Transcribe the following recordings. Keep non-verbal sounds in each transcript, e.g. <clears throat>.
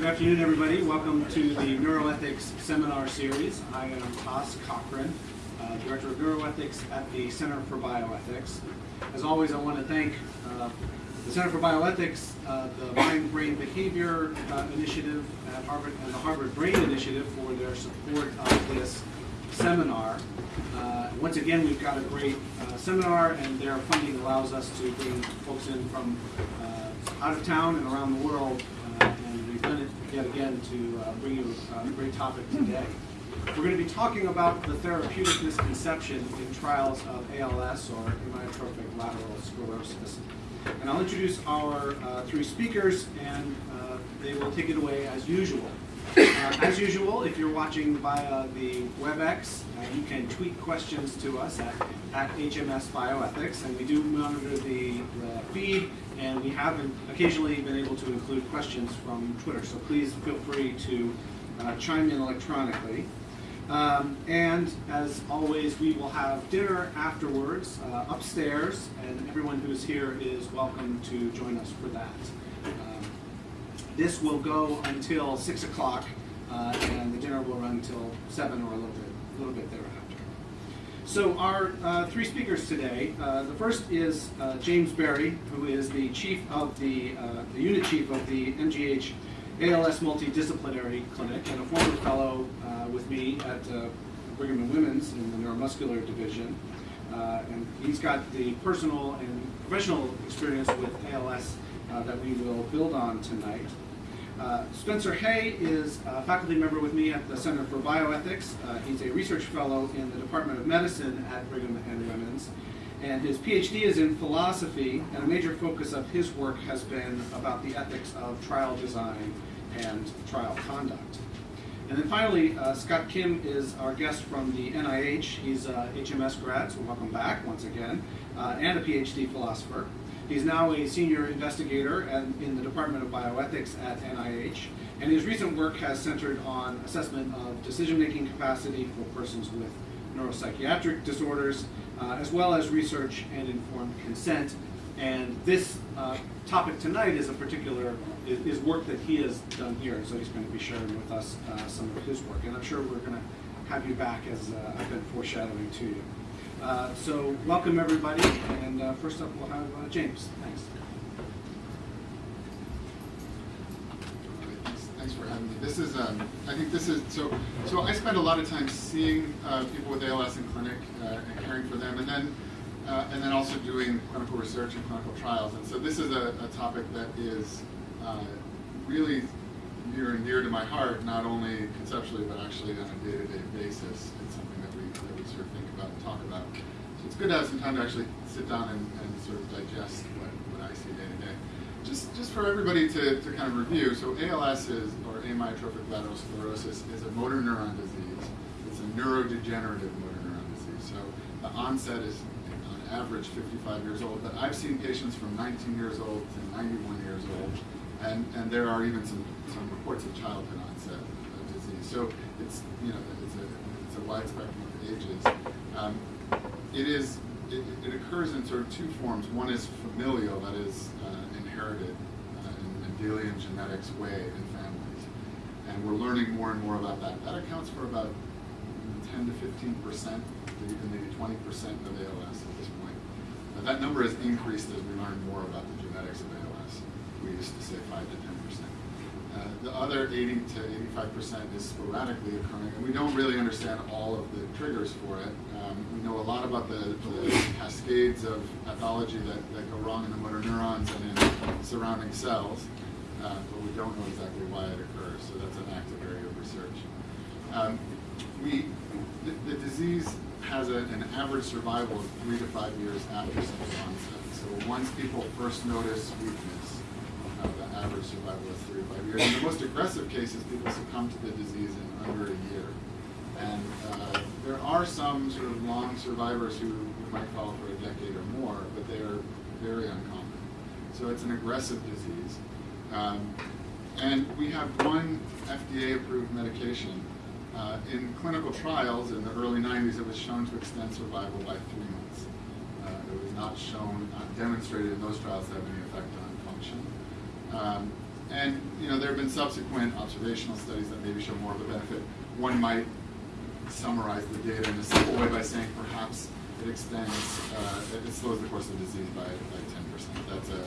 Good afternoon, everybody. Welcome to the Neuroethics Seminar Series. I am Haas Cochrane, uh, Director of Neuroethics at the Center for Bioethics. As always, I want to thank uh, the Center for Bioethics, uh, the Mind-Brain Behavior uh, Initiative at Harvard, and the Harvard Brain Initiative for their support of this seminar. Uh, once again, we've got a great uh, seminar, and their funding allows us to bring folks in from out of town and around the world, it yet again to uh, bring you a great topic today. We're going to be talking about the therapeutic misconception in trials of ALS or amyotrophic lateral sclerosis. And I'll introduce our uh, three speakers, and uh, they will take it away as usual. Uh, as usual, if you're watching via the WebEx, uh, you can tweet questions to us at, at HMS Bioethics, and we do monitor the, the feed, and we have occasionally been able to include questions from Twitter, so please feel free to uh, chime in electronically. Um, and as always, we will have dinner afterwards uh, upstairs, and everyone who's here is welcome to join us for that. Um, this will go until 6 o'clock, uh, and the dinner will run until 7 or a little bit, a little bit thereafter. So our uh, three speakers today, uh, the first is uh, James Berry, who is the chief of the, uh, the unit chief of the MGH ALS Multidisciplinary Clinic and a former fellow uh, with me at uh, Brigham and Women's in the neuromuscular division. And he's got the personal and professional experience with ALS that we will build on tonight. Uh, Spencer Hey is a faculty member with me at the Center for Bioethics. Uh, he's a research fellow in the Department of Medicine at Brigham and Women's. And his PhD is in philosophy, and a major focus of his work has been about the ethics of trial design and trial conduct. And then finally, uh, Scott Kim is our guest from the NIH. He's a HMS grad, so welcome back once again, uh, and a PhD philosopher. He's now a senior investigator in the Department of Bioethics at NIH, and his recent work has centered on assessment of decision-making capacity for persons with neuropsychiatric disorders, uh, as well as research and informed consent. And this uh, topic tonight is a particular is, is, work that he has done here, so he's going to be sharing with us uh, some of his work. And I'm sure we're going to have you back as uh, I've been foreshadowing to you. Uh, so welcome everybody, and uh, first up we'll have uh, James. Thanks. Thanks for having me. This is, um, I think this is, so So I spend a lot of time seeing uh, people with ALS in clinic uh, and caring for them, and then uh, and then also doing clinical research and clinical trials. And so this is a, a topic that is really near and dear to my heart, not only conceptually, but actually on a day-to-day -day basis. It's something that we, that we sort of think about and talk about. So it's good to have some time to actually sit down and, and sort of digest what, what I see day to day. Just, just for everybody to, to kind of review, so ALS is, or amyotrophic lateral sclerosis, is a motor neuron disease. It's a neurodegenerative motor neuron disease. So the onset is on average 55 years old, but I've seen patients from 19 years old to 91 years old and, and there are even some, some reports of childhood onset of disease. So it's, you know, it's a, it's a wide spectrum ages. Um, it is, it, it, occurs in sort of two forms. One is familial, that is uh, inherited uh, in Mendelian genetics way in families. And we're learning more and more about that. That accounts for about 10 to 15 percent, maybe 20 percent of ALS at this point. Now, that number has increased as we learn more about the genetics of ALS we used to say 5 to 10%. Uh, the other 80 to 85% is sporadically occurring, and we don't really understand all of the triggers for it. Um, we know a lot about the, the cascades of pathology that, that, go wrong in the motor neurons and in surrounding cells, uh, but we don't know exactly why it occurs, so that's an active area of research. Um, we, the, the, disease has a, an average survival of three to five years after onset. So once people first notice weakness, average survival is three to five years. In the most aggressive cases, people succumb to the disease in under a year. And uh, there are some sort of long survivors who might follow for a decade or more, but they are very uncommon. So it's an aggressive disease. Um, and we have one FDA-approved medication. Uh, in clinical trials in the early 90s, it was shown to extend survival by three months. Uh, it was not shown, not demonstrated in those trials to have any. Um, and you know there have been subsequent observational studies that maybe show more of a benefit. One might summarize the data in a simple way by saying perhaps it extends, uh, it slows the course of disease by by ten percent. That's a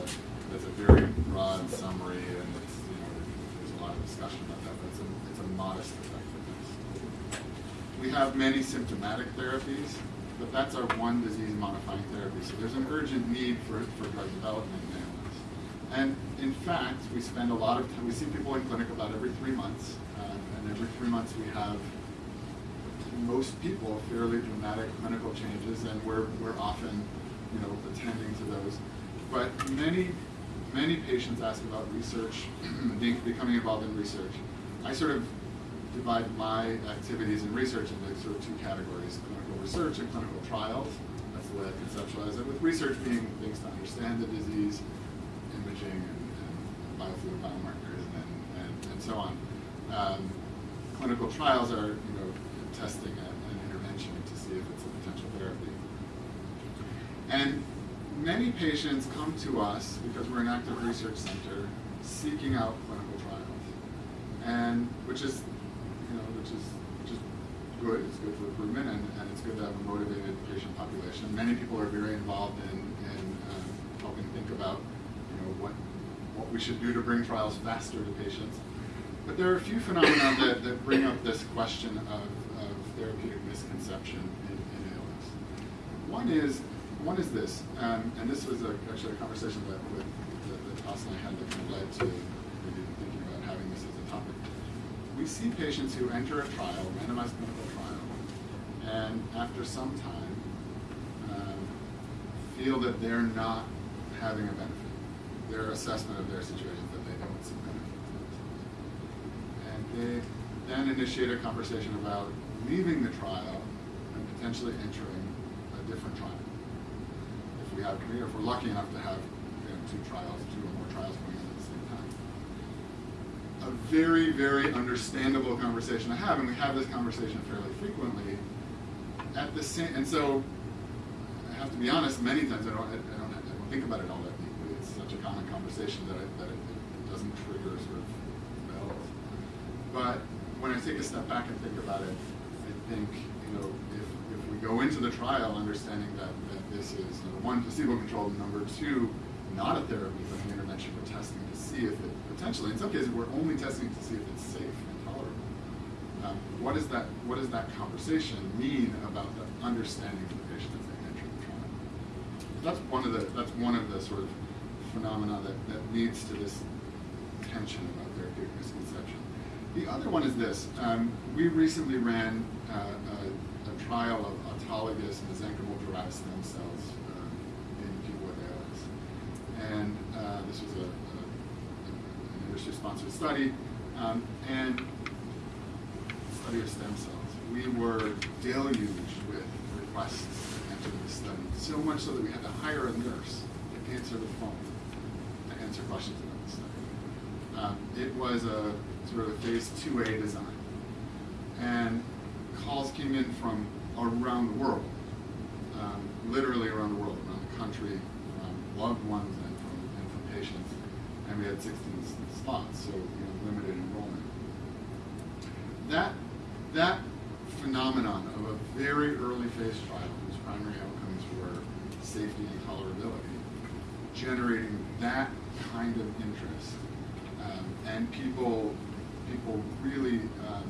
that's a very broad summary, and you know there's a lot of discussion about that, but it's a it's a modest effectiveness. We have many symptomatic therapies, but that's our one disease modifying therapy. So there's an urgent need for, for drug development. And in fact, we spend a lot of time, we see people in clinic about every three months. Uh, and every three months we have most people fairly dramatic clinical changes, and we're, we're often, you know, attending to those. But many, many patients ask about research, <clears throat> becoming involved in research. I sort of divide my activities in research into sort of two categories, clinical research and clinical trials. That's the way I conceptualize it, with research being things to understand the disease, imaging and, and biomarkers and, and, and so on. Um, clinical trials are, you know, testing a, an intervention to see if it's a potential therapy. And many patients come to us because we're an active research center seeking out clinical trials, and which is, you know, which is is good. It's good for recruitment, and, and it's good to have a motivated patient population. Many people are very involved in, in um, helping think about, what what we should do to bring trials faster to patients. But there are a few phenomena that, that bring up this question of, of therapeutic misconception in, in ALS. One is one is this, um, and this was a, actually a conversation that, with, that, that Toss I had that led to maybe thinking about having this as a topic. We see patients who enter a trial, randomized clinical trial, and after some time um, feel that they're not having a benefit. Their assessment of their situation that they don't benefit and they then initiate a conversation about leaving the trial and potentially entering a different trial. If we have, if we're lucky enough to have you know, two trials, two or more trials going on at the same time. A very, very understandable conversation to have, and we have this conversation fairly frequently. At the same, and so I have to be honest. Many times I don't, I don't, I don't think about it all that deeply. It's such a common conversation that, I, that it, it doesn't trigger sort of bells. But when I take a step back and think about it, I think, you know, if, if we go into the trial understanding that, that this is, number one, placebo-controlled, number two, not a therapy, but an intervention we're testing to see if it, potentially, in some cases, we're only testing to see if it's safe and tolerable. Um, what, is that, what does that conversation mean about the understanding of the patient as they enter the trial? That's one of the, that's one of the sort of phenomena that, that leads to this tension about therapeutic misconception. The other one is this. Um, we recently ran uh, a, a, trial of autologous mesenchymal derived stem cells um, in with ALS. And uh, this was a, a, an industry-sponsored study. Um, and study of stem cells. We were deluged with requests to enter the study, so much so that we had to hire a nurse to answer the phone, answer questions about the study. Um, it was a sort of a phase 2A design. And calls came in from around the world, um, literally around the world, around the country, loved ones and from, and from patients. And we had 16 slots, so you know, limited enrollment. That, that phenomenon of a very early phase trial whose primary outcomes were safety and tolerability, generating that kind of interest, um, and people, people really, um,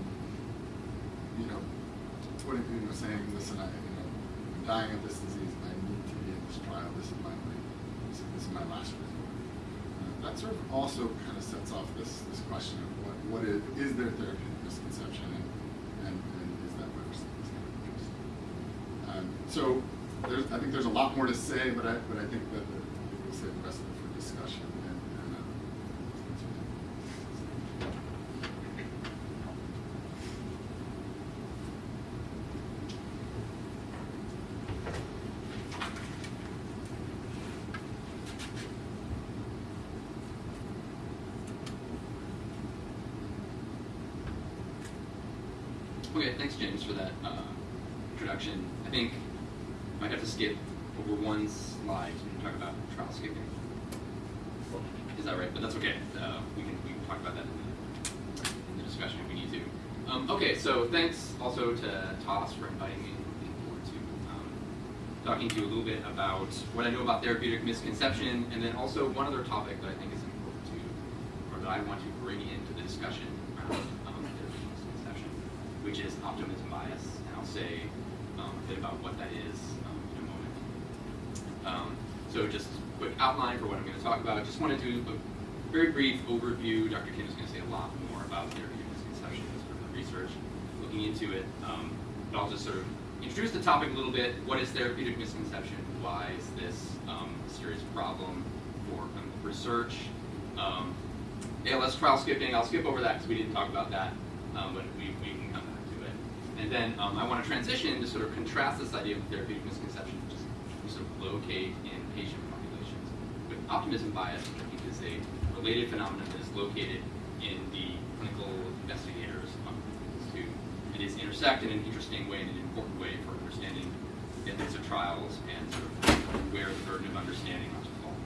you know, putting, you know, saying, listen, I, you know, I'm dying of this disease, I need to be in this trial. This is my, this is, this is my last resort. Uh, that sort of also kind of sets off this, this question of what, what is, is there therapeutic misconception and, and, and is that seeing this kind of interest? Um, so I think there's a lot more to say, but I, but I think that the, we'll save the rest of for discussion. Uh, Okay, thanks, James, for that uh, introduction. I think I might have to skip over one slide and talk about trial skipping. Is Is that right? But that's okay. Uh, we can we can talk about that in the, in the discussion if we need to. Um, okay, so thanks also to Toss for inviting me. Um, talking to you a little bit about what I know about therapeutic misconception, and then also one other topic that I think is important to, or that I want to bring into the discussion around um, therapeutic misconception, which is optimism bias, and I'll say um, a bit about what that is um, in a moment. Um, so just a quick outline for what I'm going to talk about. I Just want to do a very brief overview. Dr. Kim is going to say a lot more about therapeutic misconceptions from the research, looking into it. Um, but I'll just sort of introduce the topic a little bit. What is therapeutic misconception? Why is this um, a serious problem for clinical research? Um, ALS trial skipping, I'll skip over that because we didn't talk about that, um, but we, we can come back to it. And then um, I want to transition to sort of contrast this idea of therapeutic misconception, which is sort of locate in patient populations, with optimism bias, which I think is a related phenomenon that is located in the clinical investigators' populations too. It is intersect in an interesting way, in an important way for understanding the ethics of trials and sort of where the burden of understanding ought to fall.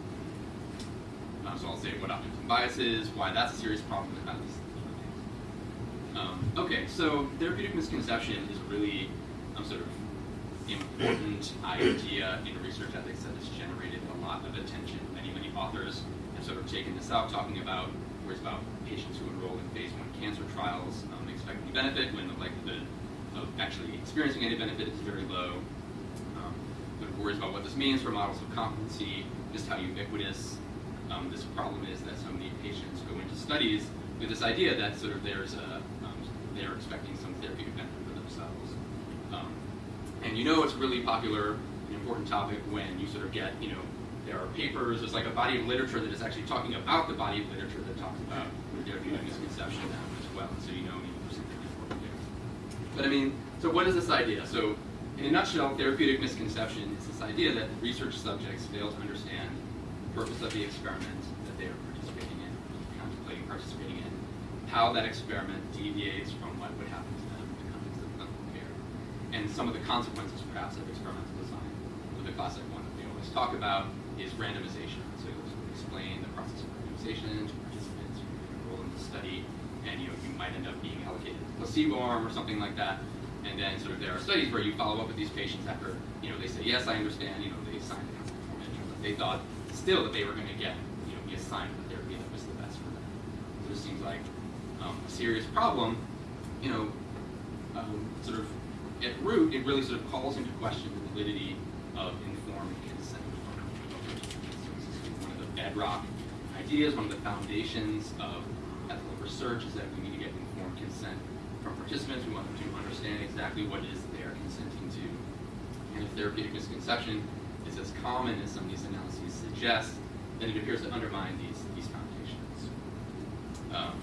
Uh, so I'll say what optimism bias is, why that's a serious problem, and things. Um, okay, so therapeutic misconception is really um, sort of important idea in research ethics that has generated a lot of attention. Many, many authors have sort of taken this out, talking about worries about patients who enroll in phase one cancer trials um, expect any benefit when the likelihood of actually experiencing any benefit is very low. Um, of worries about what this means for models of competency, just how ubiquitous um, this problem is that so many patients go into studies with this idea that sort of there's a, um, they're expecting some therapeutic benefit for themselves. Um, and you know it's really popular, an important topic when you sort of get, you know, there are papers, there's like a body of literature that is actually talking about the body of literature that talks about therapeutic misconception now as well. So you know there's something important there. But I mean, so what is this idea? So in a nutshell, therapeutic misconception is this idea that research subjects fail to understand the purpose of the experiment that they are participating in, contemplating participating in, how that experiment deviates from what would happen to them in the context of clinical care, and some of the consequences perhaps of experimental design. The classic one that we always talk about is randomization. So of explain the process of randomization to participants who enroll in the study, and you know you might end up being allocated a placebo arm or something like that. And then sort of there are studies where you follow up with these patients after you know they say yes I understand you know they signed the consent form out they thought still that they were going to get you know be assigned the therapy that was the best for them. So this seems like um, a serious problem. You know, um, sort of at root, it really sort of calls into question the validity of informed consent. So this is one of the bedrock ideas, one of the foundations of ethical research is that we need to get informed consent from participants. We want them to understand exactly what it is they are consenting to. And if therapeutic misconception is as common as some of these analyses suggest, then it appears to undermine these, these foundations. Um,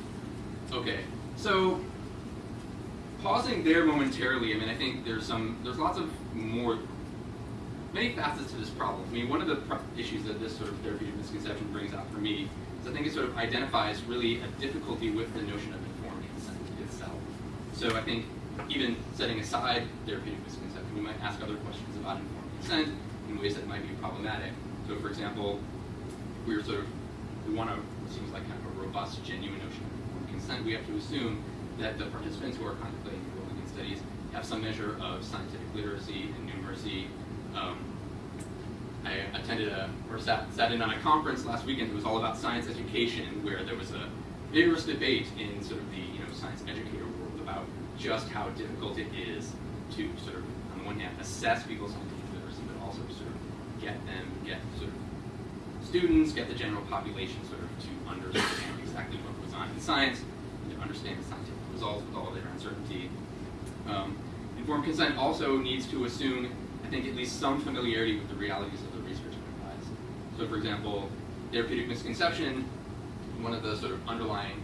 okay, so pausing there momentarily, I mean, I think there's some, there's lots of more, many facets to this problem. I mean, one of the issues that this sort of therapeutic misconception brings out for me is I think it sort of identifies really a difficulty with the notion of informed consent itself. So I think even setting aside therapeutic misconception, we might ask other questions about informed consent in ways that might be problematic. So for example, we're sort of, we want to, it seems like kind of a robust, genuine notion of informed consent, we have to assume that the participants who are contemplating enrolling in studies have some measure of scientific literacy and numeracy. Um, I attended a, or sat, sat in on a conference last weekend that was all about science education, where there was a vigorous debate in sort of the you know science educator world about just how difficult it is to sort of, on the one hand, assess people's scientific literacy, but also sort of get them, get sort of students, get the general population sort of to understand exactly what goes on in science, and to understand the scientific results with all their uncertainty. Um, informed consent also needs to assume, I think, at least some familiarity with the realities of the research enterprise. So, for example, therapeutic misconception, one of the sort of underlying,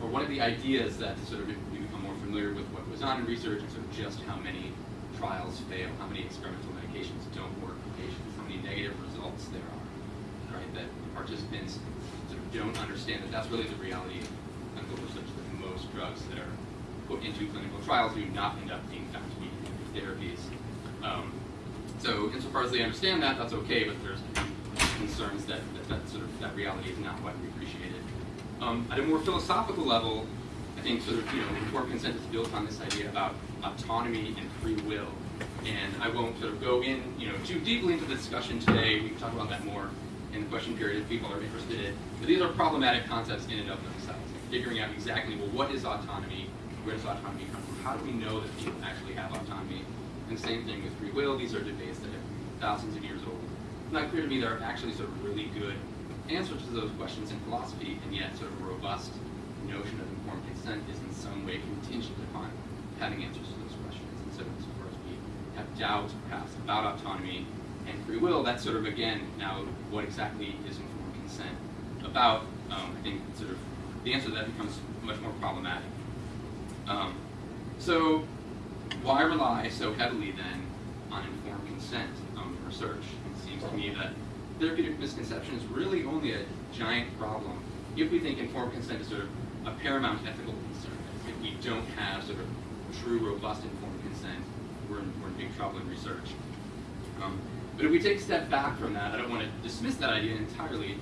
or one of the ideas that sort of we become more familiar with what goes on in research and sort of just how many trials fail, how many experimental medications don't work for patients, how many negative results there are, right? That participants sort of don't understand that that's really the reality of clinical research, that most drugs that are put into clinical trials do not end up being found to be therapies. Um, so insofar as they understand that, that's okay, but there's concerns that, that, that sort of that reality is not widely appreciated. Um, at a more philosophical level, I think sort of you know informed consent is built on this idea about autonomy and free will. And I won't sort of go in you know too deeply into the discussion today. We can talk about that more in the question period if people are interested in. But these are problematic concepts in and of themselves. Figuring out exactly well what is autonomy, where does autonomy come from? How do we know that people actually have autonomy? And same thing with free will. These are debates that are thousands of years old. It's not clear to me there are actually sort of really good answers to those questions in philosophy, and yet sort of a robust notion of informed consent is in some way contingent upon having answers to those questions. And so insofar as we have doubts perhaps about autonomy and free will, that's sort of again now what exactly is informed consent about. Um, I think sort of the answer to that becomes much more problematic. Um, so why rely so heavily then on informed consent um, research? It seems to me that therapeutic misconception is really only a giant problem if we think informed consent is sort of a paramount ethical concern. If we don't have sort of true, robust informed consent, we're in, we're in big trouble in research. Um, but if we take a step back from that, I don't want to dismiss that idea entirely,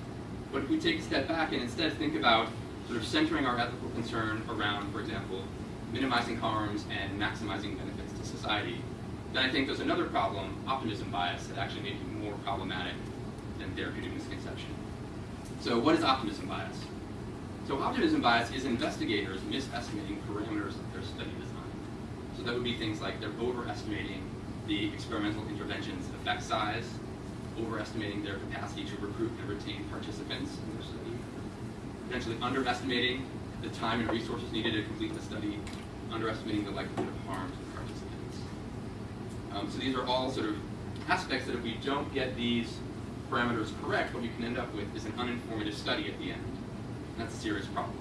but if we take a step back and instead think about sort of centering our ethical concern around, for example, minimizing harms and maximizing benefits to society, then I think there's another problem, optimism bias, that actually may be more problematic than therapeutic misconception. So what is optimism bias? So optimism bias is investigators misestimating parameters of their study design. So that would be things like they're overestimating the experimental intervention's effect size, overestimating their capacity to recruit and retain participants in their study, potentially underestimating the time and resources needed to complete the study, underestimating the likelihood of harm to the participants. Um, so these are all sort of aspects that if we don't get these parameters correct, what you can end up with is an uninformative study at the end. That's a serious problem.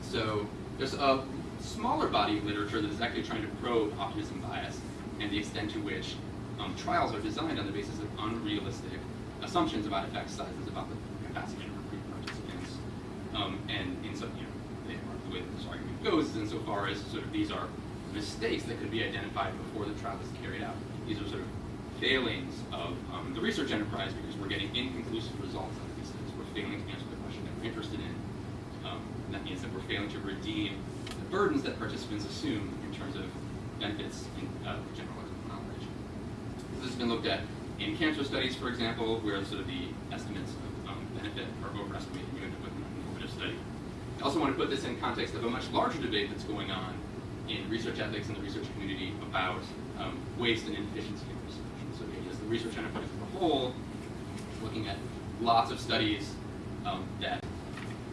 So there's a smaller body of literature that is actually trying to probe optimism bias and the extent to which um, trials are designed on the basis of unrealistic assumptions about effect sizes, about the capacity to recruit participants. Um, and in some, you know, they are, the way that this argument goes insofar as sort of these are mistakes that could be identified before the trial is carried out. These are sort of failings of um, the research enterprise because we're getting inconclusive results out of these things. We're failing to answer the question that we're interested in. Um, that means that we're failing to redeem the burdens that participants assume in terms of benefits in uh, general knowledge. This has been looked at in cancer studies, for example, where sort of the estimates of um, benefit are overestimated. You end up with an informative study. I also want to put this in context of a much larger debate that's going on in research ethics and the research community about um, waste and inefficiency in research. And so the research enterprise as a whole, looking at lots of studies um, that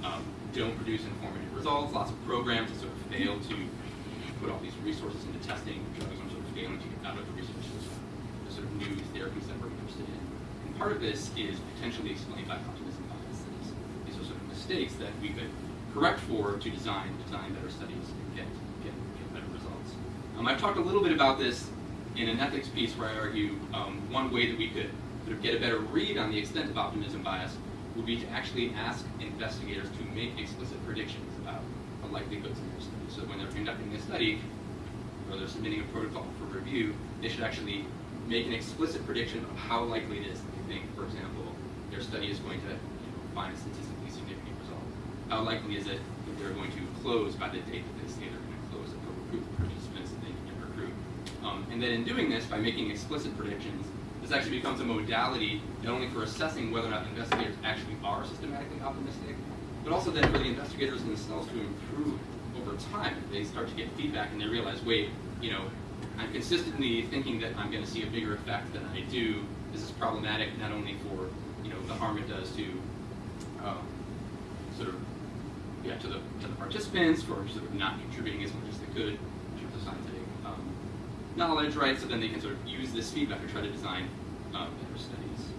um, don't produce informative results, lots of programs that sort of fail to put all these resources into testing drugs and sort of failing to get out of the research system, the sort of new therapies that we're interested in. And part of this is potentially explained by optimism bias. That is, these are sort of mistakes that we could correct for to design design better studies and get get, get better results. Um, I've talked a little bit about this in an ethics piece where I argue um, one way that we could sort of get a better read on the extent of optimism bias would be to actually ask investigators to make explicit predictions about the likelihoods in their study. So when they're conducting a study, or they're submitting a protocol for review, they should actually make an explicit prediction of how likely it is that they think, for example, their study is going to you know, find a statistically. How likely is it that they're going to close by the date that they say they're going to close, that they'll recruit the participants that they can recruit. Um, and then in doing this, by making explicit predictions, this actually becomes a modality not only for assessing whether or not investigators actually are systematically optimistic, but also then for the investigators themselves to improve over time. They start to get feedback and they realize, wait, you know, I'm consistently thinking that I'm going to see a bigger effect than I do. This is problematic not only for you know the harm it does to um, sort of yeah to the to the participants for sort of not contributing as much as they could in terms of scientific um, knowledge, right? So then they can sort of use this feedback to try to design um, better studies,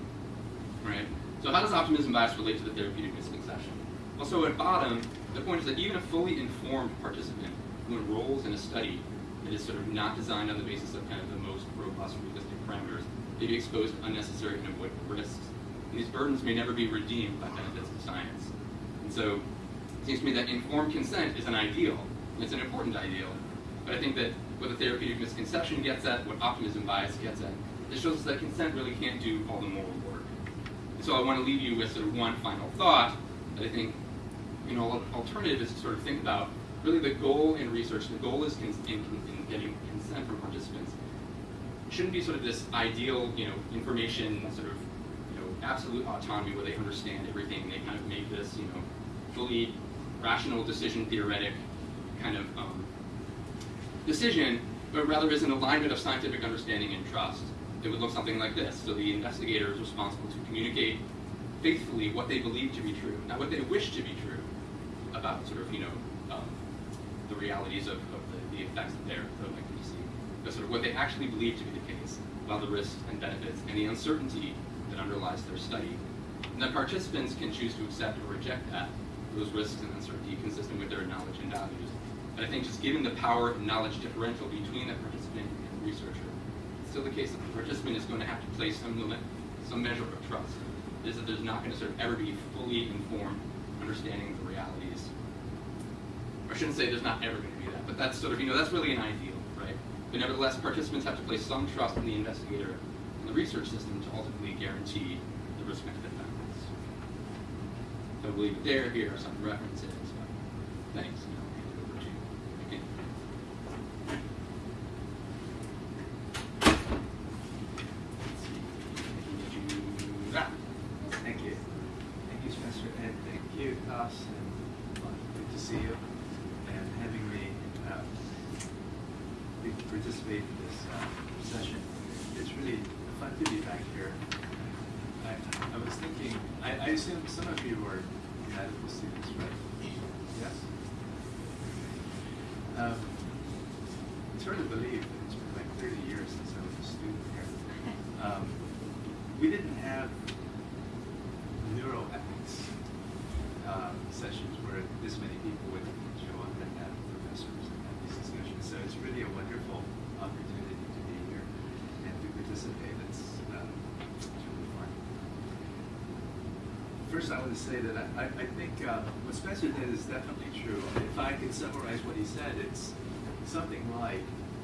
right? So how does optimism bias relate to the therapeutic misconception? Well, so at bottom, the point is that even a fully informed participant who enrolls in a study that is sort of not designed on the basis of kind of the most robust realistic parameters may be exposed to unnecessary and avoidable risks. And these burdens may never be redeemed by benefits of science. And so it seems to me that informed consent is an ideal, and it's an important ideal, but I think that what the therapeutic misconception gets at, what optimism bias gets at, it shows us that consent really can't do all the moral work. And so I want to leave you with sort of one final thought that I think, you know, alternative is to sort of think about really the goal in research. The goal is in, in, in getting consent from participants. It Shouldn't be sort of this ideal, you know, information sort of, you know, absolute autonomy where they understand everything. They kind of make this, you know, fully rational decision theoretic kind of um, decision, but rather is an alignment of scientific understanding and trust. It would look something like this. So the investigator is responsible to communicate faithfully what they believe to be true, not what they wish to be true about sort of, you know, um, the realities of, of the, the effects that they're, likely to see, but sort of what they actually believe to be the case, about the risks and benefits and the uncertainty that underlies their study. And that participants can choose to accept or reject that, those risks and then sort uncertainty consistent with their knowledge and values. And I think just given the power and knowledge differential between the participant and the researcher, it's still the case that the participant is going to have to place some limit, some measure of trust. Is that there's not going to sort of ever be fully informed understanding of the realities. Or I shouldn't say there's not ever going to be that, but that's sort of, you know, that's really an ideal, right? But nevertheless, participants have to place some trust in the investigator and the research system to ultimately guarantee the risk-benefit benefits. I believe there, here some thanks. and I'll it to you. Again. Let's see. Ah. Thank you. Thank you, Spencer, and thank you, Toss, and uh, good to see you, and having me uh, be- participate in this uh, session. It's really fun to be back here. I, I was thinking, I, I assume some of you were medical students, right? Yes? Um, It's hard to believe that it's been like thirty years since I was a student here. Um, We didn't have neuroethics um, sessions where this many people would show up and have professors and have these discussions. So it's really a wonderful opportunity to be here and to participate. It's, um, it's really fun. First, I want to say that I, I think uh, what Spencer did is definitely true. If I could summarize what he said, it's something like,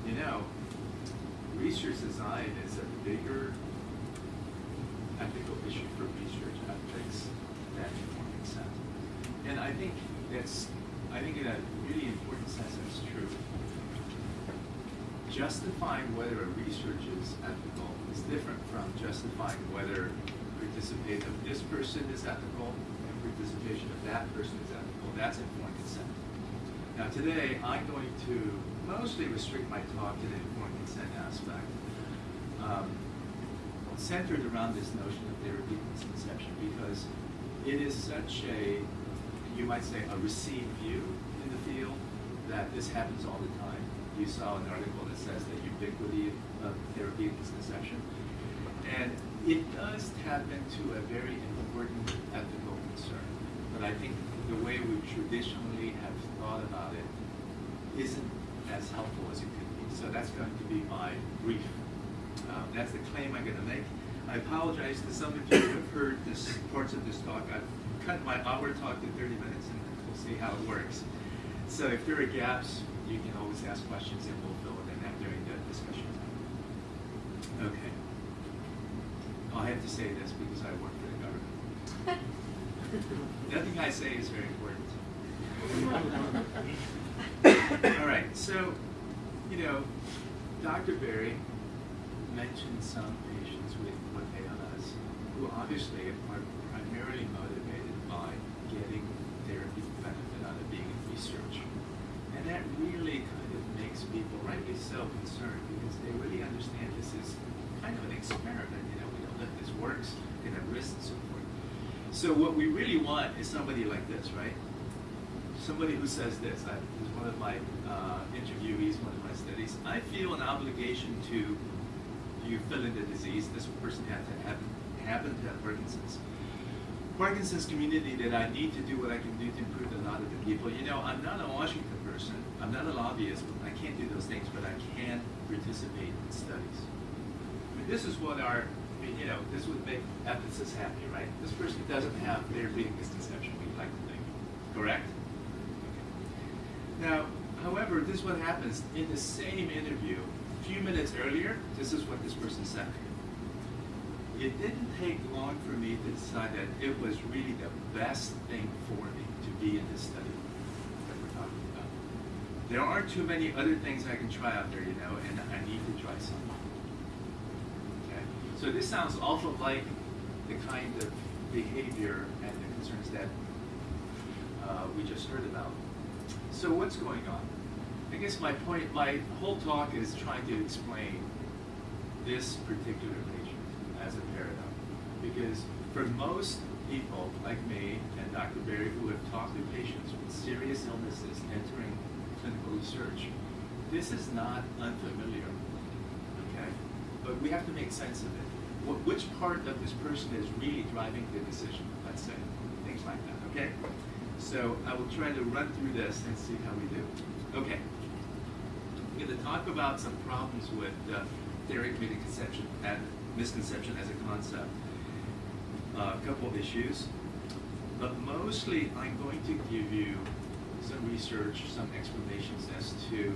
you know, research design is a bigger ethical issue for research ethics than consent. And I think that's, I think in a really important sense, that's true. Justifying whether a research is ethical is different from justifying whether participation of this person is ethical participation of that person is ethical. That's informed consent. Now today, I'm going to mostly restrict my talk to the informed consent aspect. Um, centered around this notion of therapy misconception because it is such a, you might say, a received view in the field that this happens all the time. You saw an article that says the ubiquity of therapy misconception. And it does tap into a very important ethical concern. But I think the way we traditionally have thought about it isn't as helpful as it could be. So that's going to be my brief uh, That's the claim I'm going to make. I apologize to some of you who have heard this, parts of this talk. I've cut my hour talk to 30 minutes, and we'll see how it works. So if there are gaps, you can always ask questions, and we'll fill it in during the discussion time. Okay. I have to say this because I work. Nothing I say is very important. <laughs> All right, so, you know, Dr. Berry mentioned some patients with what ALS who obviously are primarily motivated by getting therapy benefit out of being in research. And that really kind of makes people, rightly so, concerned because they really understand this is kind of an experiment. You know, we don't know if this works, we have risks and so what we really want is somebody like this, right? Somebody who says this. I, this is one of my uh, interviewees, one of my studies. I feel an obligation to you fill in the disease. This person had to have happen to have Parkinson's. Parkinson's community that I need to do what I can do to improve the lot of the people. You know, I'm not a Washington person. I'm not a lobbyist. I can't do those things, but I can participate in studies. I mean, this is what our, I mean, you know, this would make ethicists happy, right? This person doesn't have their being misconception, we'd like to think. Correct? Now, however, this is what happens in the same interview. A few minutes earlier, this is what this person said. it didn't take long for me to decide that it was really the best thing for me to be in this study that we're talking about. There aren't too many other things I can try out there, you know, and I need to try some. So this sounds awful like the kind of behavior and the concerns that uh, we just heard about. So what's going on? I guess my point, my whole talk is trying to explain this particular patient as a paradigm. Because for most people like me and Dr. Berry who have talked to patients with serious illnesses entering clinical research, this is not unfamiliar? But we have to make sense of it. Wh- Which part of this person is really driving the decision, let's say, things like that, okay? So I will try to run through this and see how we do. Okay. I'm going to talk about some problems with uh, therapeutic conception and misconception as a concept. Uh, a couple of issues, but mostly I'm going to give you some research, some explanations as to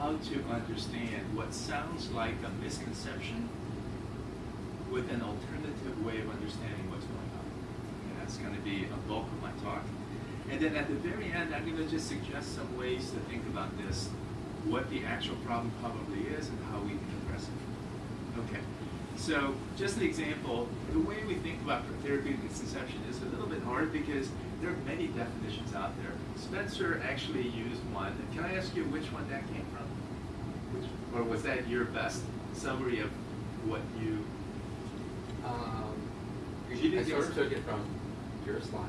how to understand what sounds like a misconception with an alternative way of understanding what's going on. And that's going to be a bulk of my talk. And then at the very end, I'm going to just suggest some ways to think about this, what the actual problem probably is, and how we can address it. Okay. So just an example, the way we think about therapeutic misconception is a little bit hard because there are many definitions out there. Spencer actually used one. Can I ask you which one that came from? Or was that your best summary of what you? Um, you I sort of took it from your slides.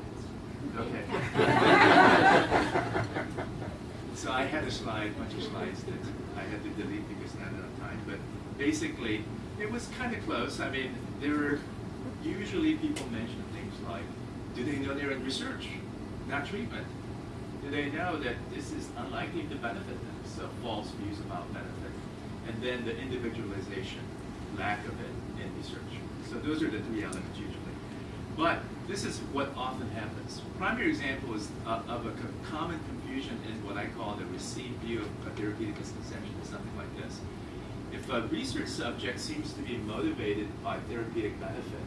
Okay. <laughs> <laughs> so I had a slide, a bunch of slides that I had to delete because not enough time. But basically, it was kind of close. I mean, there were usually people mention things like, do they know they're in research, not treatment? Do they know that this is unlikely to benefit them? So false views about benefit. And then the individualization, lack of it in research. So those are the three elements usually. But this is what often happens. Primary example is uh, of a co- common confusion in what I call the received view of therapeutic misconception is something like this. If a research subject seems to be motivated by therapeutic benefit,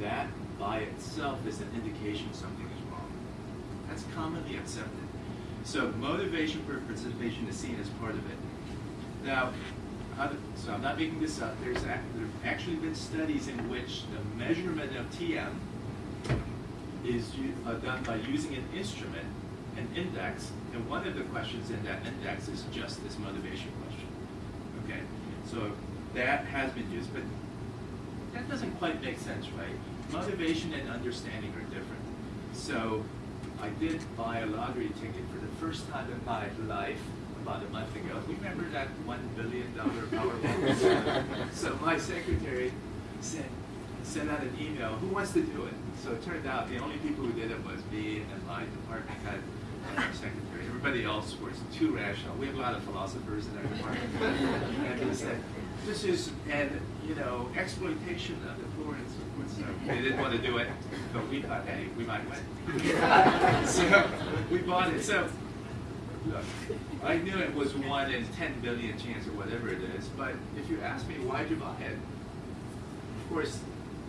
that by itself is an indication something is wrong. That's commonly accepted. So motivation for participation is seen as part of it. Now, to- so I'm not making this up. There's there have actually been studies in which the measurement of TM is uh, done by using an instrument, an index, and one of the questions in that index is just this motivation question. Okay, so that has been used, but that doesn't quite make sense, right? Motivation and understanding are different. So I did buy a lottery ticket for the first time in my life about a month ago. Remember that one billion dollar Powerball? <laughs> so my secretary said, sent out an email, who wants to do it? So it turned out the only people who did it was me and my department head and our secretary. Everybody else was too rational. We have a lot of philosophers in our department. and he said, this is an, you know, exploitation of the poor and so forth. So they didn't want to do it, but we thought, hey, we might win. <laughs> so we bought it. So I knew it was one in 10 billion chance or whatever it is, but if you ask me why'd you buy of course,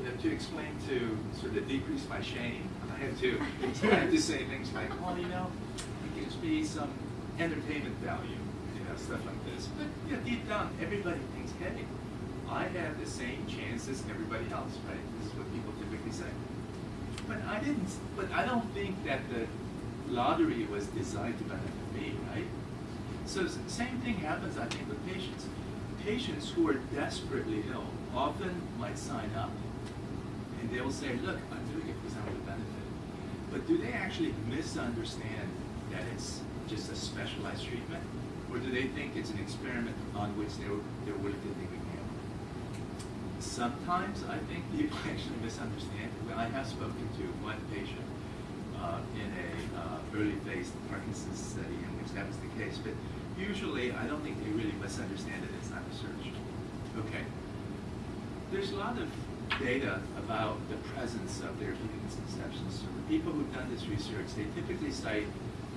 you to explain to sort of decrease my shame, I had to I had to say things like, well, you know, it gives me some entertainment value, you know, stuff like this. But you know, deep down, everybody thinks, hey, I have the same chance as everybody else, right? This is what people typically say. But I didn't. But I don't think that the lottery was designed to benefit me, right? So same thing happens, I think, with patients. Patients who are desperately ill often might sign up, and they will say, "Look, I'm doing it because I want to benefit." But do they actually misunderstand that it's just a specialized treatment, or do they think it's an experiment on which they're they're willing to take a gamble? Sometimes I think <laughs> people actually misunderstand. I have spoken to one patient uh, in a uh, early phase Parkinson's study in which that was the case, but usually I don't think they really misunderstand it. It's not research. Okay. There's a lot of data about the presence of their therapeutic misconceptions. So the people who've done this research, they typically cite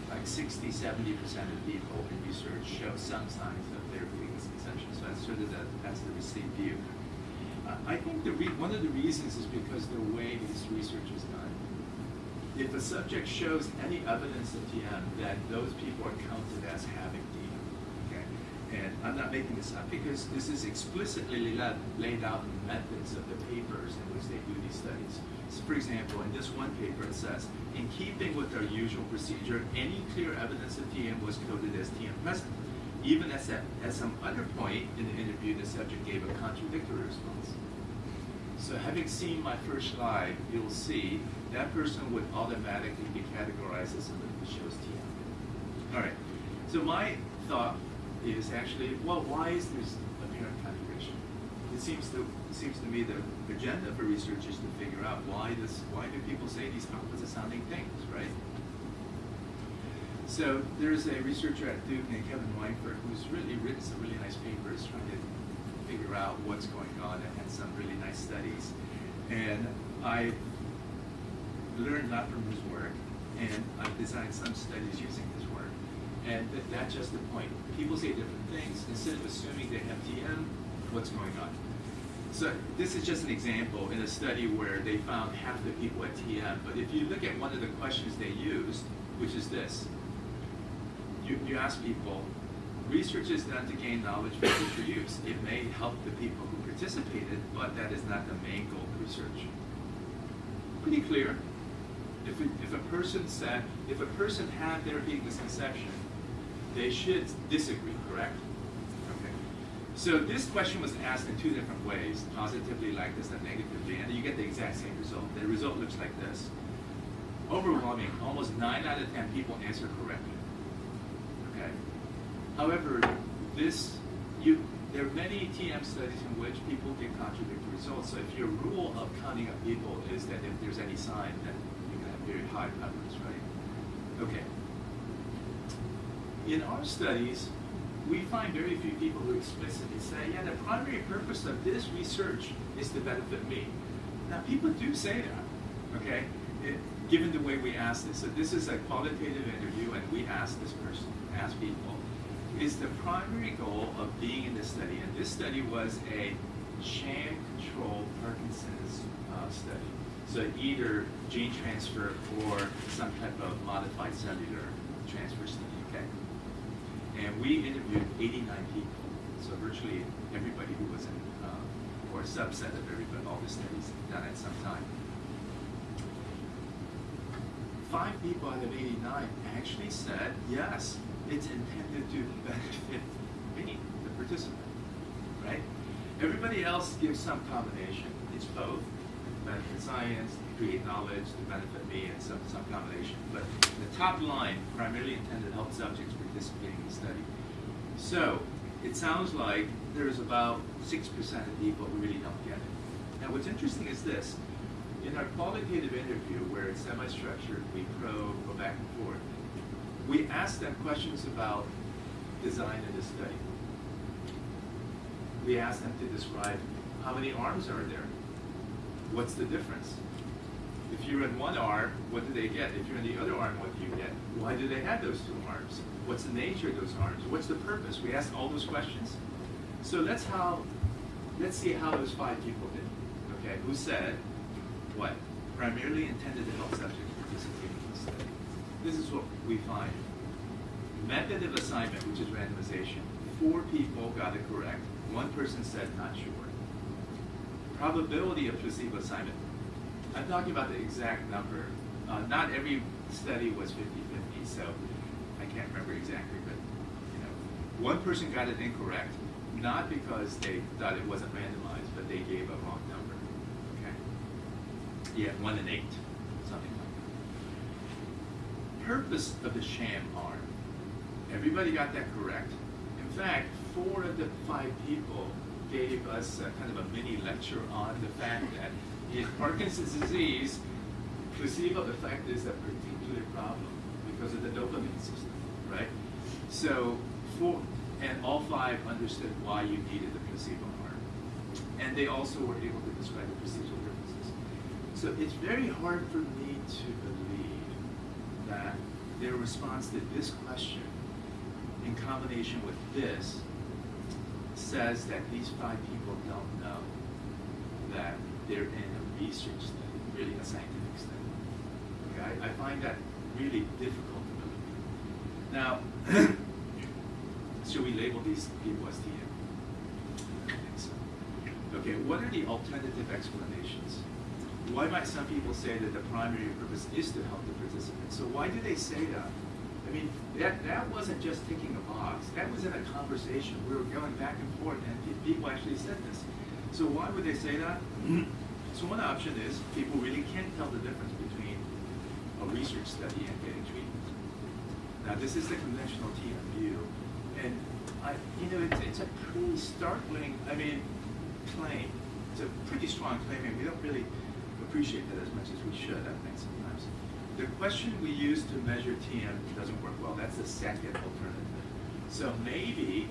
like 60, 70% of people in research show some signs of their therapeutic misconceptions. So that's sort of the, that's the received view. I I think the one of the reasons is because the way this research is done. If a subject shows any evidence of TM, then those people are counted as having TM, okay? And I'm not making this up because this is explicitly laid, out in the methods of the papers in which they do these studies. So for example, in this one paper, it says, in keeping with our usual procedure, any clear evidence of TM was coded as TM present. Even as at, at some other point in the interview, the subject gave a contradictory response. So having seen my first slide, you'll see that person would automatically be categorized as who shows TM. All right. So my thought is actually, well, why is this apparent contradiction? It seems to seems to me the agenda for research is to figure out why this why do people say these opposite sounding things, right? So there's a researcher at Duke named Kevin Weinfurt who's really written some really nice papers trying to figure out what's going on and had some really nice studies. And I learned a lot from his work, and I've designed some studies using his work. And th- that's just the point. People say different things. Instead of assuming they have TM, what's going on? So this is just an example in a study where they found half the people at TM. But if you look at one of the questions they used, which is this, you, you ask people, research is done to gain knowledge for future use. It may help the people who participated, but that is not the main goal of research. Pretty clear. If, it, if a person said, if a person had their big misconception, they should disagree, correct? Okay. So this question was asked in two different ways, positively like this and negatively, and you get the exact same result. The result looks like this. Overwhelming, almost 9 out of 10 people answer correctly. However, this, you, there are many TM studies in which people get contradictory results. So if your rule of counting up people is that if there's any sign, then you can have very high prevalence, right? Okay. In our studies, we find very few people who explicitly say, yeah, the primary purpose of this research is to benefit me. Now, people do say that, okay, it, given the way we ask this. So this is a qualitative interview, and we ask this person, ask people, is the primary goal of being in this study, and this study was a sham-controlled Parkinson's uh, study. So either gene transfer or some type of modified cellular transfer study, okay? And we interviewed 89 people, so virtually everybody who was in, uh, or a subset of everybody, all the studies done at some time. Five people out of 89 actually said, yes, it's intended to benefit me, the participant, right? Everybody else gives some combination. It's both, benefit science, create knowledge, to benefit me, and some, some combination. But the top line primarily intended to help subjects participating in the study. So it sounds like there's about 6% of people who really don't get it. Now what's interesting is this. In our qualitative interview, where it's semi-structured, we probe, go back and forth, we ask them questions about design of the study. We ask them to describe how many arms are there? What's the difference? If you're in one arm, what do they get? If you're in the other arm, what do you get? Why do they have those two arms? What's the nature of those arms? What's the purpose? We ask all those questions. So let's how let's see how those five people did. Okay, who said what? Primarily intended to help subjects participate in the study. This is what we find. Method of assignment, which is randomization. Four people got it correct. One person said not sure. Probability of placebo assignment. I'm talking about the exact number. Uh, not every study was 50-50, so I can't remember exactly, but you know, one person got it incorrect, not because they thought it wasn't randomized, but they gave a wrong number. Okay. Yeah, one and eight. Purpose of the sham arm. Everybody got that correct. In fact, four of the five people gave us a, kind of a mini lecture on the fact that in Parkinson's disease, placebo effect is a particular problem because of the dopamine system, right? So, four, and all five understood why you needed the placebo arm. And they also were able to describe the procedural differences. So it's very hard for me to believe their response to this question in combination with this says that these five people don't know that they're in a research study, really a scientific study. Okay, I, find that really difficult to believe. Now, <clears throat> should we label these people as TM? Okay, what are the alternative explanations? Why might some people say that the primary purpose is to help the participants? So why do they say that? I mean, that, that wasn't just ticking a box. That was in a conversation. We were going back and forth, and people actually said this. So why would they say that? <clears throat> So one option is people really can't tell the difference between a research study and getting treatment. Now, this is the conventional TM view, and I, you know, it's, it's a pretty startling, I mean, claim. It's a pretty strong claim, and we don't really appreciate that as much as we should, I think, sometimes. The question we use to measure TM doesn't work well. That's the second alternative. So maybe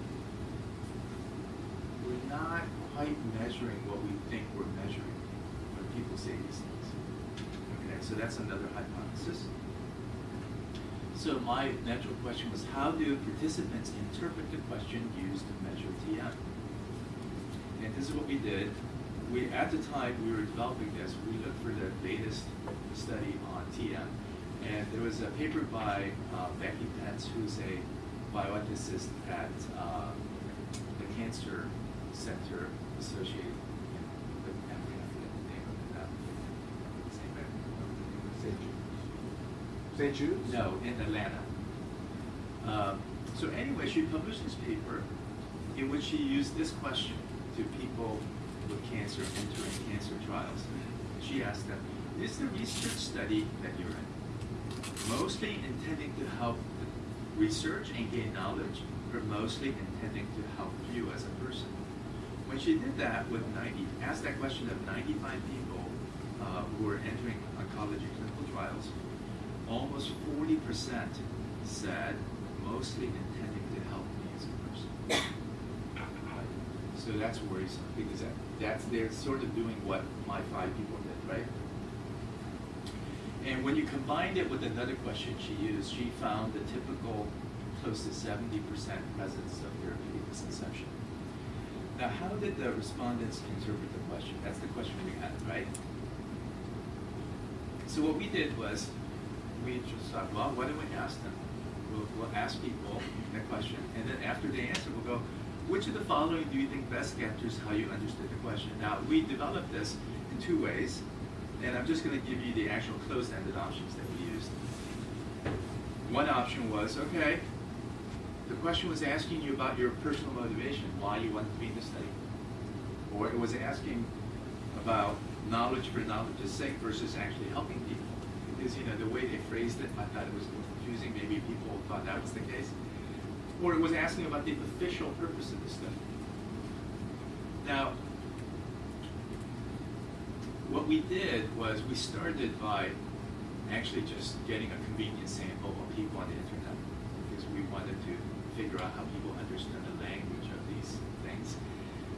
we're not quite measuring what we think we're measuring when people say these things. Okay, so that's another hypothesis. So my natural question was, how do participants interpret the question used to measure TM? And this is what we did. We, at the time we were developing this, we looked for the latest study on TM. And there was a paper by uh, Becky Pentz, who's a bioethicist at uh, the Cancer Center associated with, I forget the name of it. uh, St. Jude. St. Jude's? No, in Atlanta. Um, so anyway, she published this paper in which she used this question to people with cancer entering cancer trials. She asked them, is the research study that you're in mostly intending to help research and gain knowledge, or mostly intending to help you as a person? When she did that with 90, asked that question of 95 people uh, who were entering oncology clinical trials, almost 40% said mostly intending to help me as a person. So that's worrisome because that, that's they're sort of doing what my five people did, right? And when you combined it with another question she used, she found the typical close to 70% presence of therapeutic misconception. Now, how did the respondents interpret the question? That's the question we had, right? So what we did was, we just thought, well, why don't we ask them? We'll, we'll ask people that question, and then after they answer, we'll go, which of the following do you think best captures how you understood the question? Now, we developed this in two ways, and I'm just going to give you the actual closed-ended options that we used. One option was, okay, the question was asking you about your personal motivation, why you wanted to be in the study. Or it was asking about knowledge for knowledge's sake versus actually helping people. Because, you know, the way they phrased it, I thought it was confusing. Maybe people thought that was the case. Or it was asking about the official purpose of the study. Now, what we did was we started by actually just getting a convenient sample of people on the internet because we wanted to figure out how people understand the language of these things.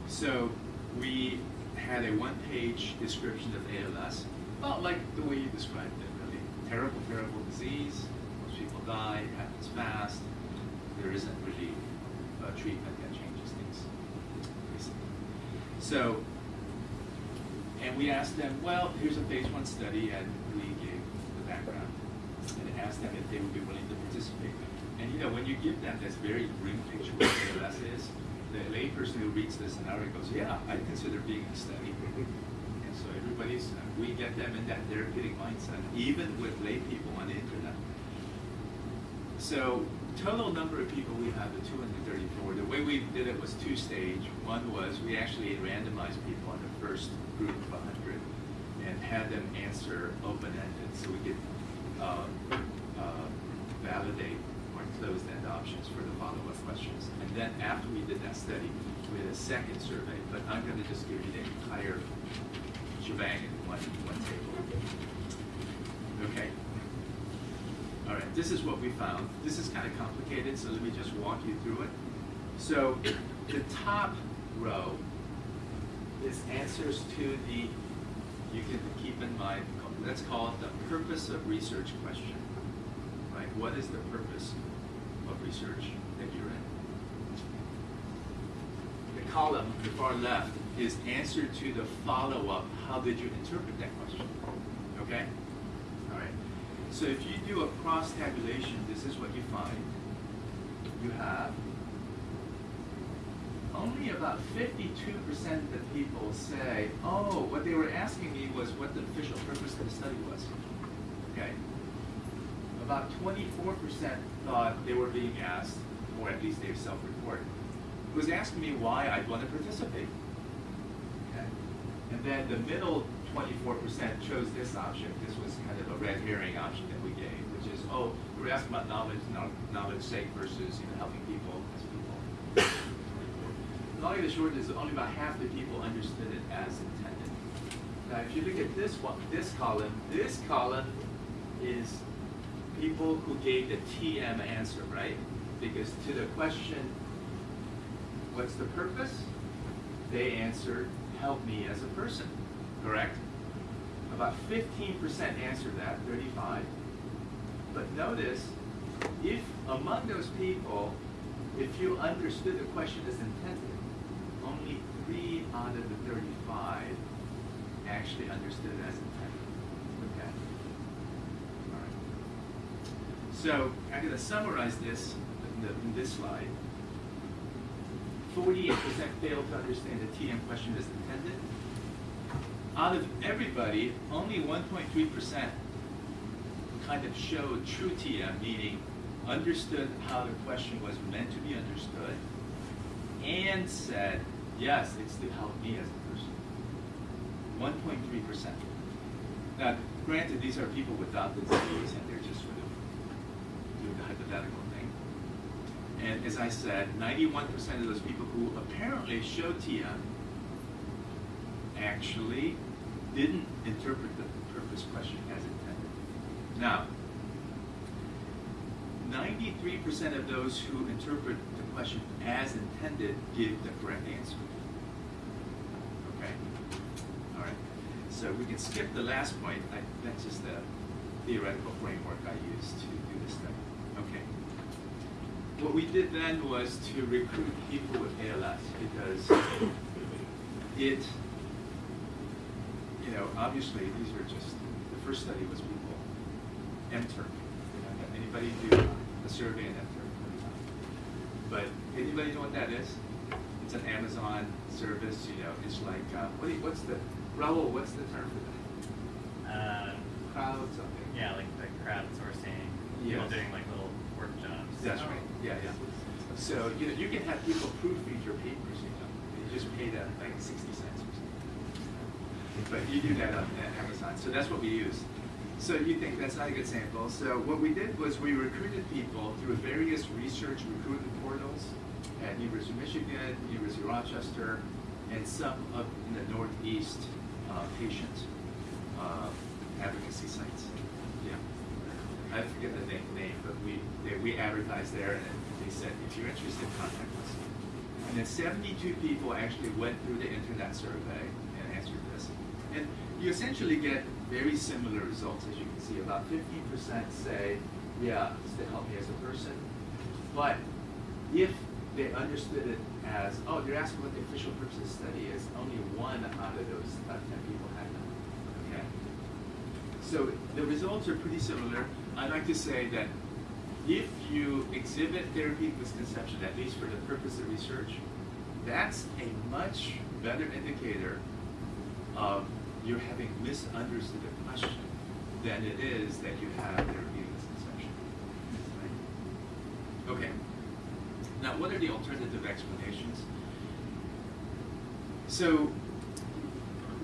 So we had a one-page description of ALS, about like the way you described it, really. Terrible, terrible disease. Most people die. It happens fast. There isn't really a treatment that changes things, basically. So and we asked them, well, here's a phase one study, and we gave the background, and asked them if they would be willing to participate. And you know, when you give them this very grim picture of what ALS is, the layperson who reads this scenario goes, yeah, I consider being in a study. And so everybody's, uh, we get them in that therapeutic mindset, even with lay people on the internet. So total number of people we have is 234. The way we did it was two stage. One was we actually randomized people in the first group of 100 and had them answer open-ended so we could uh, uh, validate or closed-end options for the follow-up questions. And then after we did that study, we had a second survey, but I'm going to just give you the entire shebang in one, one table. Okay. All right, this is what we found. This is kind of complicated, so let me just walk you through it. So the top row is answers to the, you can keep in mind, let's call it the purpose of research question. Right? What is the purpose of research that you're in? The column, the far left, is answer to the follow-up, how did you interpret that question? Okay? So if you do a cross tabulation, this is what you find. You have only about 52% of the people say, oh, what they were asking me was what the official purpose of the study was. Okay? About 24% thought they were being asked, or at least they self-reported, was asking me why I'd want to participate. Okay? And then the middle 24% chose this option. This was kind of a red herring option that we gave, which is, oh, we're asking about knowledge, kno- knowledge sake versus you know, helping people as people. Long and the short is only about half the people understood it as intended. Now, if you look at this one, this column, this column is people who gave the TM answer, right? Because to the question, what's the purpose? They answered, help me as a person, correct? About 15% answered that, 35. But notice, if among those people, if you understood the question as intended, only three out of the 35 actually understood it as intended. Okay? All right. So I'm going to summarize this in, the, in this slide. 48% failed to understand the TM question as intended. Out of everybody, only 1.3% kind of showed true TM, meaning understood how the question was meant to be understood, and said, yes, it's to help me as a person. 1.3%. Now, granted, these are people without the disease, and they're just sort of doing the hypothetical thing. And as I said, 91% of those people who apparently showed TM actually didn't interpret the purpose question as intended. Now, 93% of those who interpret the question as intended give the correct answer. Okay? All right. So we can skip the last point. I, that's just the theoretical framework I used to do this study. Okay. What we did then was to recruit people with ALS because it, you know, obviously these are just, the first study was people, MTurk. You know, Anybody do a survey in MTurk? But anybody know what that is? It's an Amazon service, you know, it's like, uh, what you, what's the, Raul, what's the term for that? Uh, Crowd something? yeah, like the crowdsourcing, people doing like little work jobs. That's right, yeah, yeah. So, you know, you can have people proofread your papers, you know, you just pay them like sixty cents or something. But you do that on Amazon, so that's what we use. So you think that's not a good sample. So what we did was we recruited people through various research recruitment portals at University of Michigan, University of Rochester, and some up in the Northeast uh, patient uh, advocacy sites. Yeah. I forget the name, name but we, they, we advertised there and they said, if you're interested, contact us. And then seventy-two people actually went through the internet survey. And you essentially get very similar results, as you can see. About fifteen percent say, yeah, it's to help me as a person. But if they understood it as, oh, they're asking what the official purpose of the study is, only one out of those uh, ten people had that, okay? So the results are pretty similar. I'd like to say that if you exhibit therapeutic misconception, at least for the purpose of research, that's a much better indicator of you're having misunderstood the question than it is that you have therapeutic misconception. Right? Okay. Now, what are the alternative explanations? So,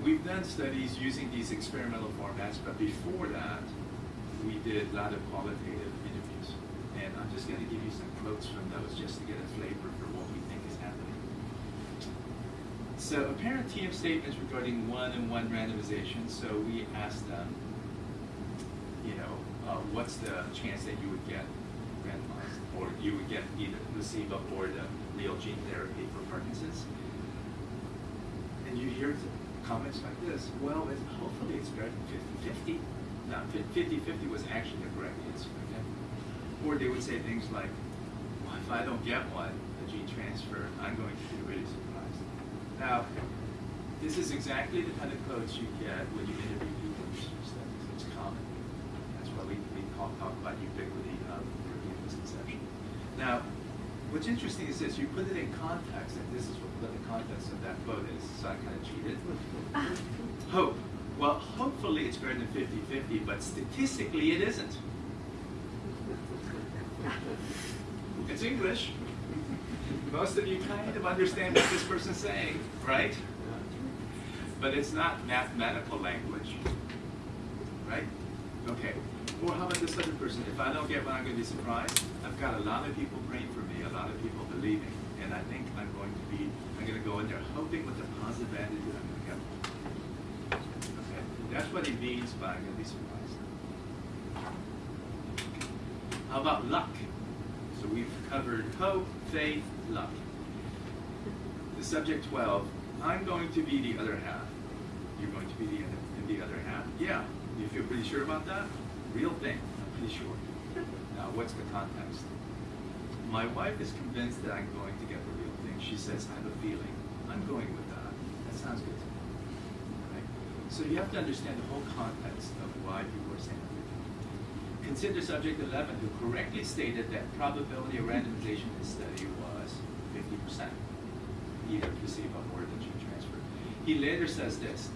we've done studies using these experimental formats, but before that, we did a lot of qualitative interviews. And I'm just going to give you some quotes from those just to get a flavor for what we think is happening. So, apparent TM statements regarding one-on-one randomization. So, we asked them, you know, uh, what's the chance that you would get randomized, or you would get either placebo or the real gene therapy for Parkinson's? And you hear comments like this, well, it, hopefully it's better than 50-50. No, 50-50 was actually the correct answer, okay? Or they would say things like, well, if I don't get one, a gene transfer, I'm going to really surprised. Now, This is exactly the kind of quotes you get when you interview people. It's common. That's why we, we talk, talk about ubiquity of European misconception. Now, what's interesting is this, you put it in context, and this is what, the context of that quote is, so I kind of cheated. <laughs> Hope. Well, hopefully it's better than 50-50, but statistically it isn't. <laughs> It's English. Most of you kind of understand what this person's saying, right? But it's not mathematical language, right? Okay. Or how about this other person? If I don't get one, I'm going to be surprised. I've got a lot of people praying for me, a lot of people believing, and I think I'm going to be, I'm going to go in there hoping with a positive attitude I'm going to get one. Okay. That's what he means by I'm going to be surprised. How about luck? We've covered hope, faith, luck. The subject 12, I'm going to be the other half. You're going to be the, the other half? Yeah. You feel pretty sure about that? Real thing, I'm pretty sure. Now, what's the context? My wife is convinced that I'm going to get the real thing. She says, I have a feeling. I'm going with that. That sounds good to me. So you have to understand the whole context of why people are saying. Consider subject 11, who correctly stated that probability of randomization in this study was 50%, either placebo or the gene transfer. He later says this,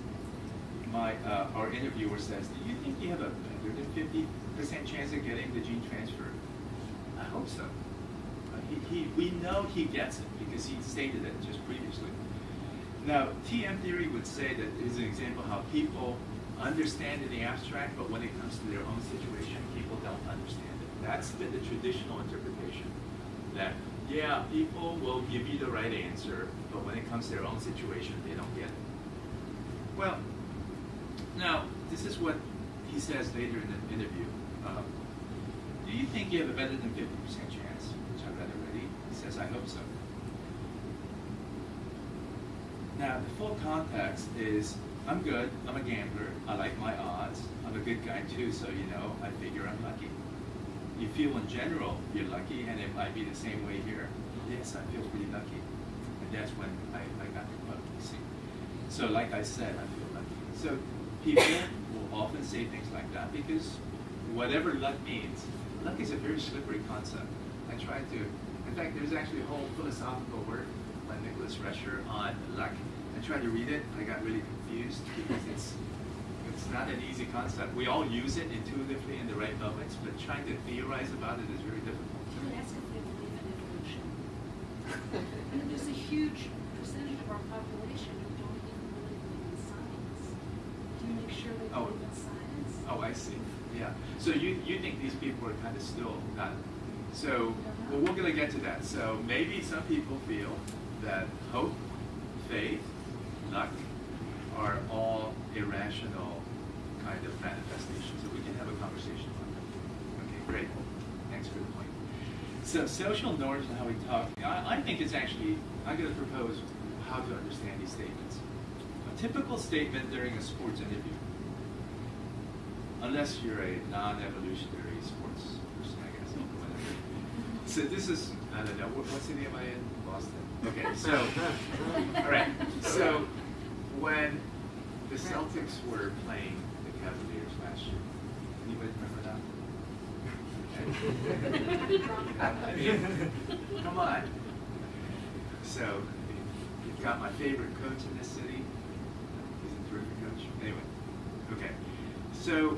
my, uh, our interviewer says, do you think you have a better than 50% chance of getting the gene transfer? I hope so. Uh, he, he, we know he gets it because he stated it just previously. Now, TM theory would say that is an example how people understand in the abstract, but when it comes to their own situation, understand it. That's been the traditional interpretation. That, yeah, people will give you the right answer, but when it comes to their own situation, they don't get it. Well, now, this is what he says later in the interview. Um, do you think you have a better than 50% chance? Which I read already. He says, I hope so. Now, the full context is, I'm good, I'm a gambler, I like my odds, I'm a good guy too, so you know, I figure I'm lucky. You feel in general you're lucky, and it might be the same way here. Yes, I feel pretty lucky. And that's when I, I got the quote, you see. So like I said, I feel lucky. So people will often say things like that because whatever luck means, luck is a very slippery concept. I tried to, in fact, there's actually a whole philosophical work by Nicholas Rescher on luck. I tried to read it, I got really confused because it's it's not an easy concept. We all use it intuitively in the right moments, but trying to theorize about it is very difficult. Can I ask if they believe in evolution? I mean, there's a huge percentage of our population who don't even really believe in science. Do you make sure they Oh. believe in science? Oh, oh, I see. Yeah. So you, you think these people are kind of still not. So, well, we're going to get to that. So maybe some people feel that hope, faith, luck are all irrational kind of manifestation. So we can have a conversation about that. Okay, great. Thanks for the point. So social norms and how we talk, I, I think it's actually, I'm going to propose how to understand these statements. A typical statement during a sports interview unless you're a non-evolutionary sports person, I guess. So this is, I don't know, what, what city am I in? Boston. Okay, so, all right, so when the Celtics were playing Cavaliers anybody remember that? I mean, <laughs> come on. So, you've got my favorite coach in this city. He's a terrific coach. Anyway, okay. So,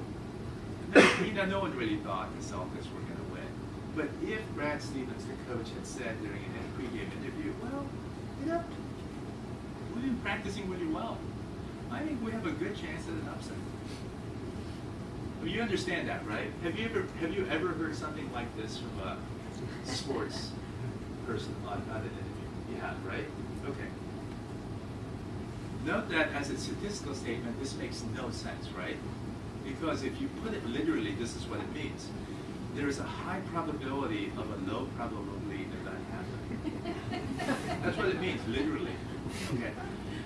no, no one really thought the Celtics were going to win. But if Brad Stevens, the coach, had said during a pregame interview, well, you know, we've been practicing really well. I think we have a good chance at an upset. You understand that, right? Have you ever have you ever heard something like this from a sports person on, on an interview? You have, right? Okay. Note that as a statistical statement, this makes no sense, right? Because if you put it literally, this is what it means. There is a high probability of a low probability of that happening. <laughs> That's what it means, literally. Okay.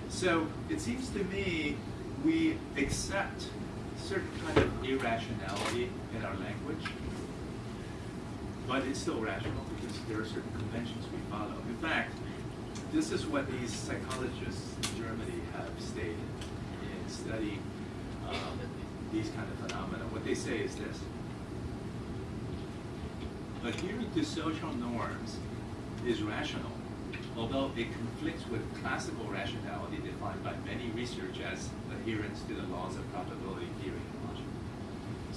So it seems to me we accept certain kind of irrationality in our language, but it's still rational because there are certain conventions we follow. In fact, this is what these psychologists in Germany have stated in studying um, these kind of phenomena. What they say is this. Adhering to social norms is rational, although it conflicts with classical rationality defined by many research as adherence to the laws of probability.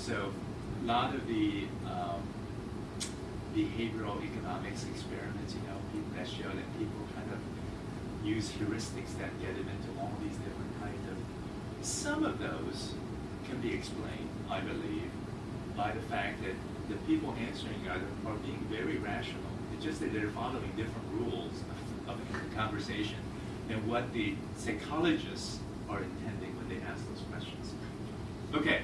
So, a lot of the um, behavioral economics experiments, you know, that show that people kind of use heuristics that get them into all these different kinds of. Some of those can be explained, I believe, by the fact that the people answering are, are being very rational. It's just that they're following different rules of, of the conversation than what the psychologists are intending when they ask those questions. Okay.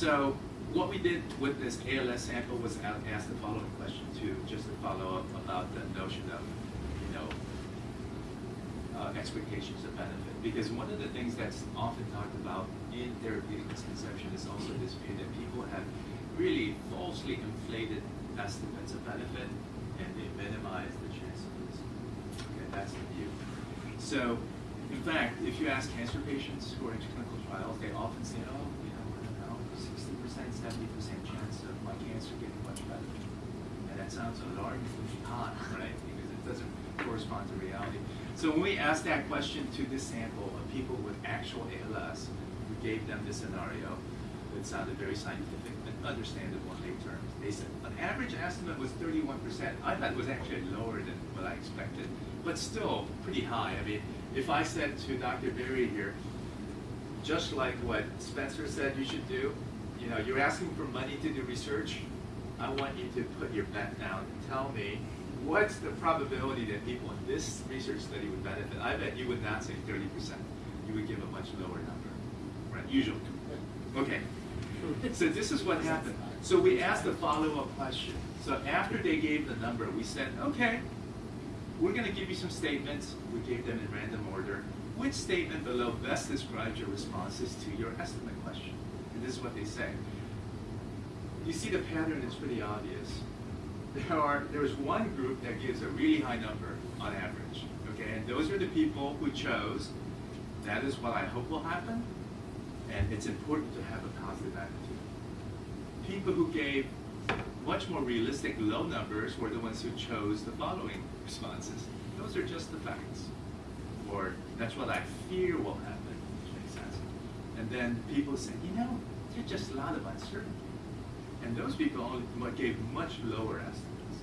So what we did with this ALS sample was ask the following question too, just to follow up about the notion of, you know, uh, expectations of benefit. Because one of the things that's often talked about in therapeutic misconception is also this view that people have really falsely inflated estimates of benefit and they minimize the chance of risk. Okay, that's the view. So, in fact, if you ask cancer patients who are in clinical trials, they often say, oh, you know, I don't know, 60%, 70% chance of my cancer getting much better. And that sounds alarmingly high, right? Because it doesn't correspond to reality. So when we asked that question to this sample of people with actual ALS, we gave them this scenario. It sounded very scientific and understandable in lay terms. They said an average estimate was 31%. I thought it was actually lower than what I expected, but still pretty high. I mean, if I said to Dr. Berry here, just like what Spencer said you should do, you know, you're asking for money to do research, I want you to put your bet down and tell me what's the probability that people in this research study would benefit. I bet you would not say 30%. You would give a much lower number, right? Usually. Okay. So this is what happened. So we asked a follow-up question. So after they gave the number, we said, okay, we're going to give you some statements. We gave them in random order. Which statement below best describes your responses to your estimate question? And this is what they say. You see the pattern is pretty obvious. There are there's one group that gives a really high number on average. Okay, and those are the people who chose that is what I hope will happen, and it's important to have a positive attitude. People who gave much more realistic low numbers were the ones who chose the following responses. Those are just the facts. Or that's what I fear will happen, makes sense. And then people say, you know, there's just a lot of uncertainty. And those people gave much lower estimates.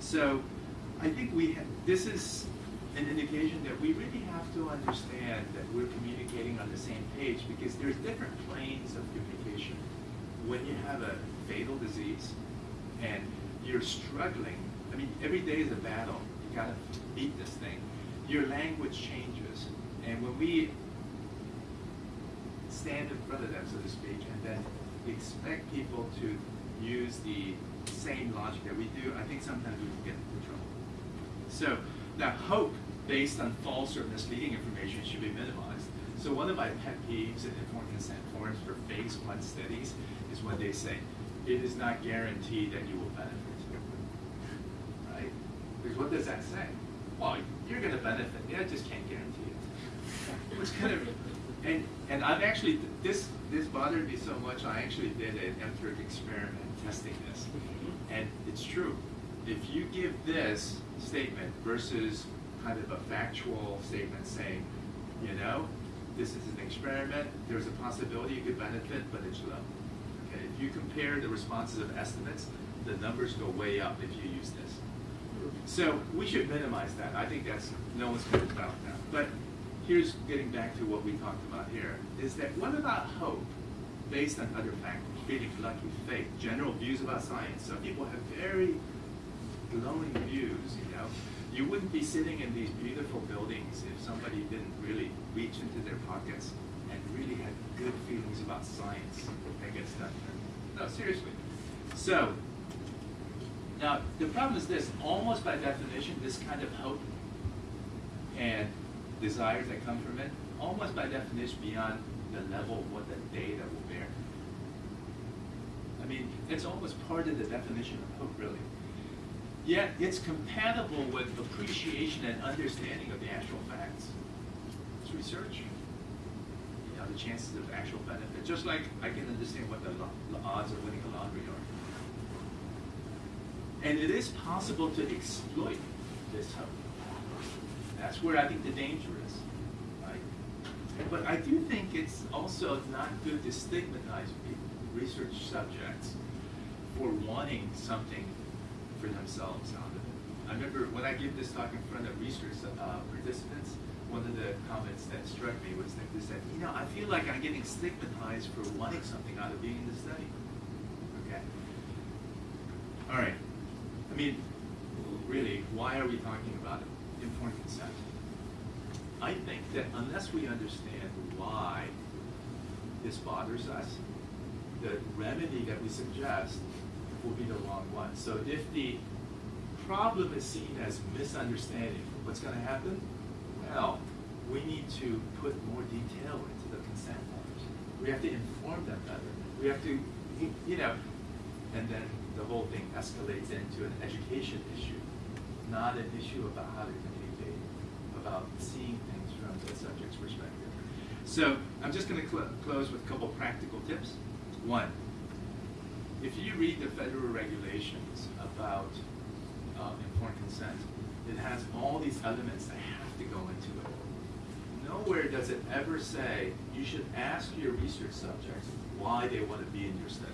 So I think we ha- this is an indication that we really have to understand that we're communicating on the same page because there's different planes of communication. When you have a fatal disease and you're struggling, I mean, every day is a battle. You gotta beat this thing. Your language changes. And when we stand in front of them, so to speak, and then expect people to use the same logic that we do, I think sometimes we can get into trouble. So that hope based on false or misleading information should be minimized. So one of my pet peeves in informed consent forms for phase one studies is when they say, it is not guaranteed that you will benefit. Right? Because what does that say? Well, you're gonna benefit, yeah, I just can't guarantee it. <laughs> It's kind of, and, and I've actually, this, this bothered me so much, I actually did an empiric experiment testing this. Mm-hmm. And it's true. If you give this statement versus kind of a factual statement saying, you know, this is an experiment, there's a possibility you could benefit, but it's low. Okay, if you compare the responses of estimates, the numbers go way up if you use this. So we should minimize that. I think that's, no one's going to doubt that. But here's getting back to what we talked about here, is that what about hope based on other factors? Feeling lucky, faith, general views about science. Some people have very glowing views, you know. You wouldn't be sitting in these beautiful buildings if somebody didn't really reach into their pockets and really had good feelings about science that gets done here. No, seriously. So, now, the problem is this, almost by definition, this kind of hope and desires that come from it, almost by definition beyond the level of what the data will bear. I mean, it's almost part of the definition of hope, really. yet it's compatible with appreciation and understanding of the actual facts. It's research. You know, the chances of actual benefit, just like I can understand what the, the odds of winning a lottery are. And it is possible to exploit this hope. That's where I think the danger is, right? But I do think it's also not good to stigmatize research subjects, for wanting something for themselves out of it. I remember when I give this talk in front of research uh, participants, one of the comments that struck me was that they said, you know, I feel like I'm getting stigmatized for wanting something out of being in the study. Okay. All right. I mean, really, why are we talking about informed consent? I think that unless we understand why this bothers us, the remedy that we suggest will be the wrong one. So if the problem is seen as misunderstanding, what's going to happen? Well, we need to put more detail into the consent forms. We have to inform them better. We have to, you know, and then the whole thing escalates into an education issue, not an issue about how to about seeing things from the subject's perspective. So I'm just going to cl- close with a couple practical tips. One, if you read the federal regulations about uh, informed consent, it has all these elements that have to go into it. Nowhere does it ever say you should ask your research subjects why they want to be in your study.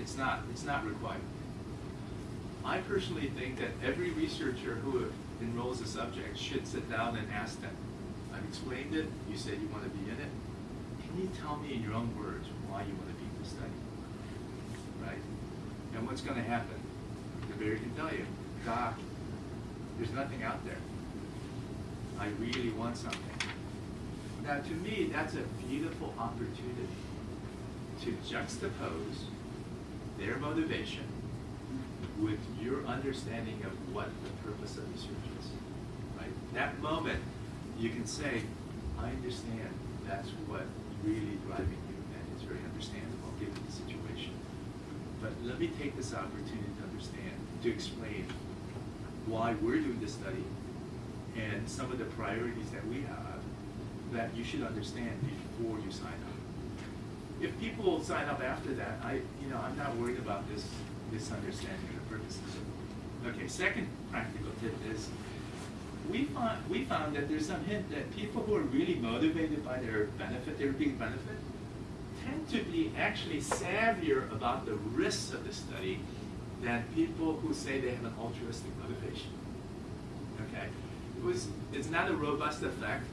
It's not, it's not required. I personally think that every researcher who enrolls a subject should sit down and ask them, I've explained it, you said you want to be in it. Can you tell me in your own words why you want to be in the study? Right? And what's going to happen? The bear can tell you, Doc, there's nothing out there. I really want something. Now, to me, that's a beautiful opportunity to juxtapose their motivation with your understanding of what the purpose of research is. Right? That moment, you can say, I understand that's what really driving you, and it's very understandable given the situation. But let me take this opportunity to understand, to explain why we're doing this study and some of the priorities that we have that you should understand before you sign up. If people sign up after that, I, you know, I'm not worried about this misunderstanding Okay, second practical tip is we found, we found that there's some hint that people who are really motivated by their benefit, their big benefit, tend to be actually savvier about the risks of the study than people who say they have an altruistic motivation. Okay? It was, it's not a robust effect,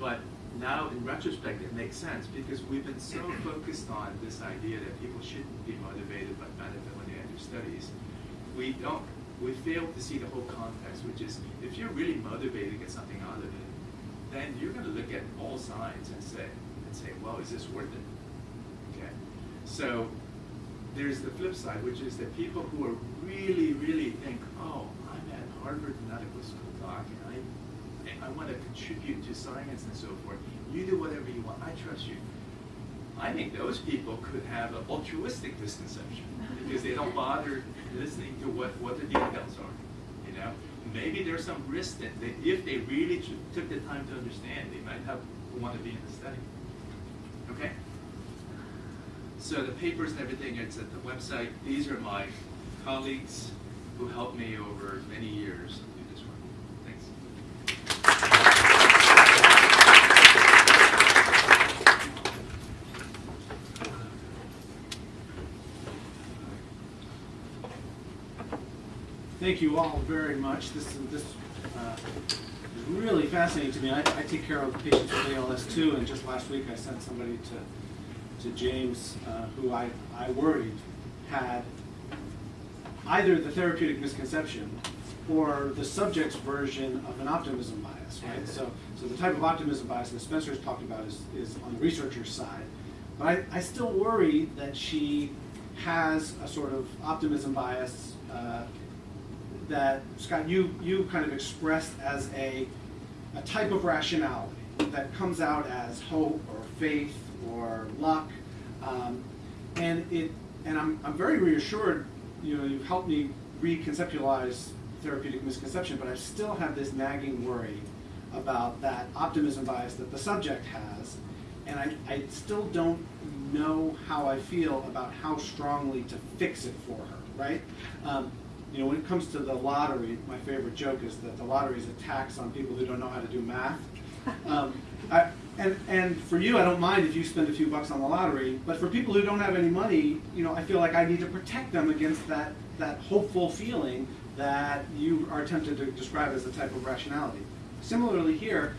but now in retrospect it makes sense because we've been so focused on this idea that people shouldn't be motivated by benefit when they enter studies. We don't, we fail to see the whole context, which is if you're really motivated to get something out of it, then you're going to look at all sides and say, and say, well, is this worth it? Okay. So there's the flip side, which is that people who are really, really think, oh, I'm at Harvard Medical School, doc, and I, I want to contribute to science and so forth. You do whatever you want. I trust you. I think those people could have an altruistic misconception because they don't bother listening to what, what the details are. You know, maybe there's some risk that they, if they really took the time to understand, they might have want to be in the study. Okay. So the papers and everything, it's at the website. These are my colleagues who helped me over many years do this work. Thanks. Thank you all very much. This is this uh, is really fascinating to me. I, I take care of patients with ALS too, and just last week I sent somebody to to James uh, who I, I worried had either the therapeutic misconception or the subject's version of an optimism bias, right? So, so the type of optimism bias that Spencer's talked about is, is on the researcher's side. But I, I still worry that she has a sort of optimism bias uh, that, Scott, you, you kind of expressed as a, a type of rationality that comes out as hope or faith or luck. Um, and it, and I'm, I'm very reassured, you know, you've helped me reconceptualize therapeutic misconception, but I still have this nagging worry about that optimism bias that the subject has, and I, I still don't know how I feel about how strongly to fix it for her, right? Um, you know, when it comes to the lottery, my favorite joke is that the lottery is a tax on people who don't know how to do math. <laughs> Um, I, and, and for you, I don't mind if you spend a few bucks on the lottery, but for people who don't have any money, you know, I feel like I need to protect them against that, that hopeful feeling that you are tempted to describe as a type of rationality. Similarly here,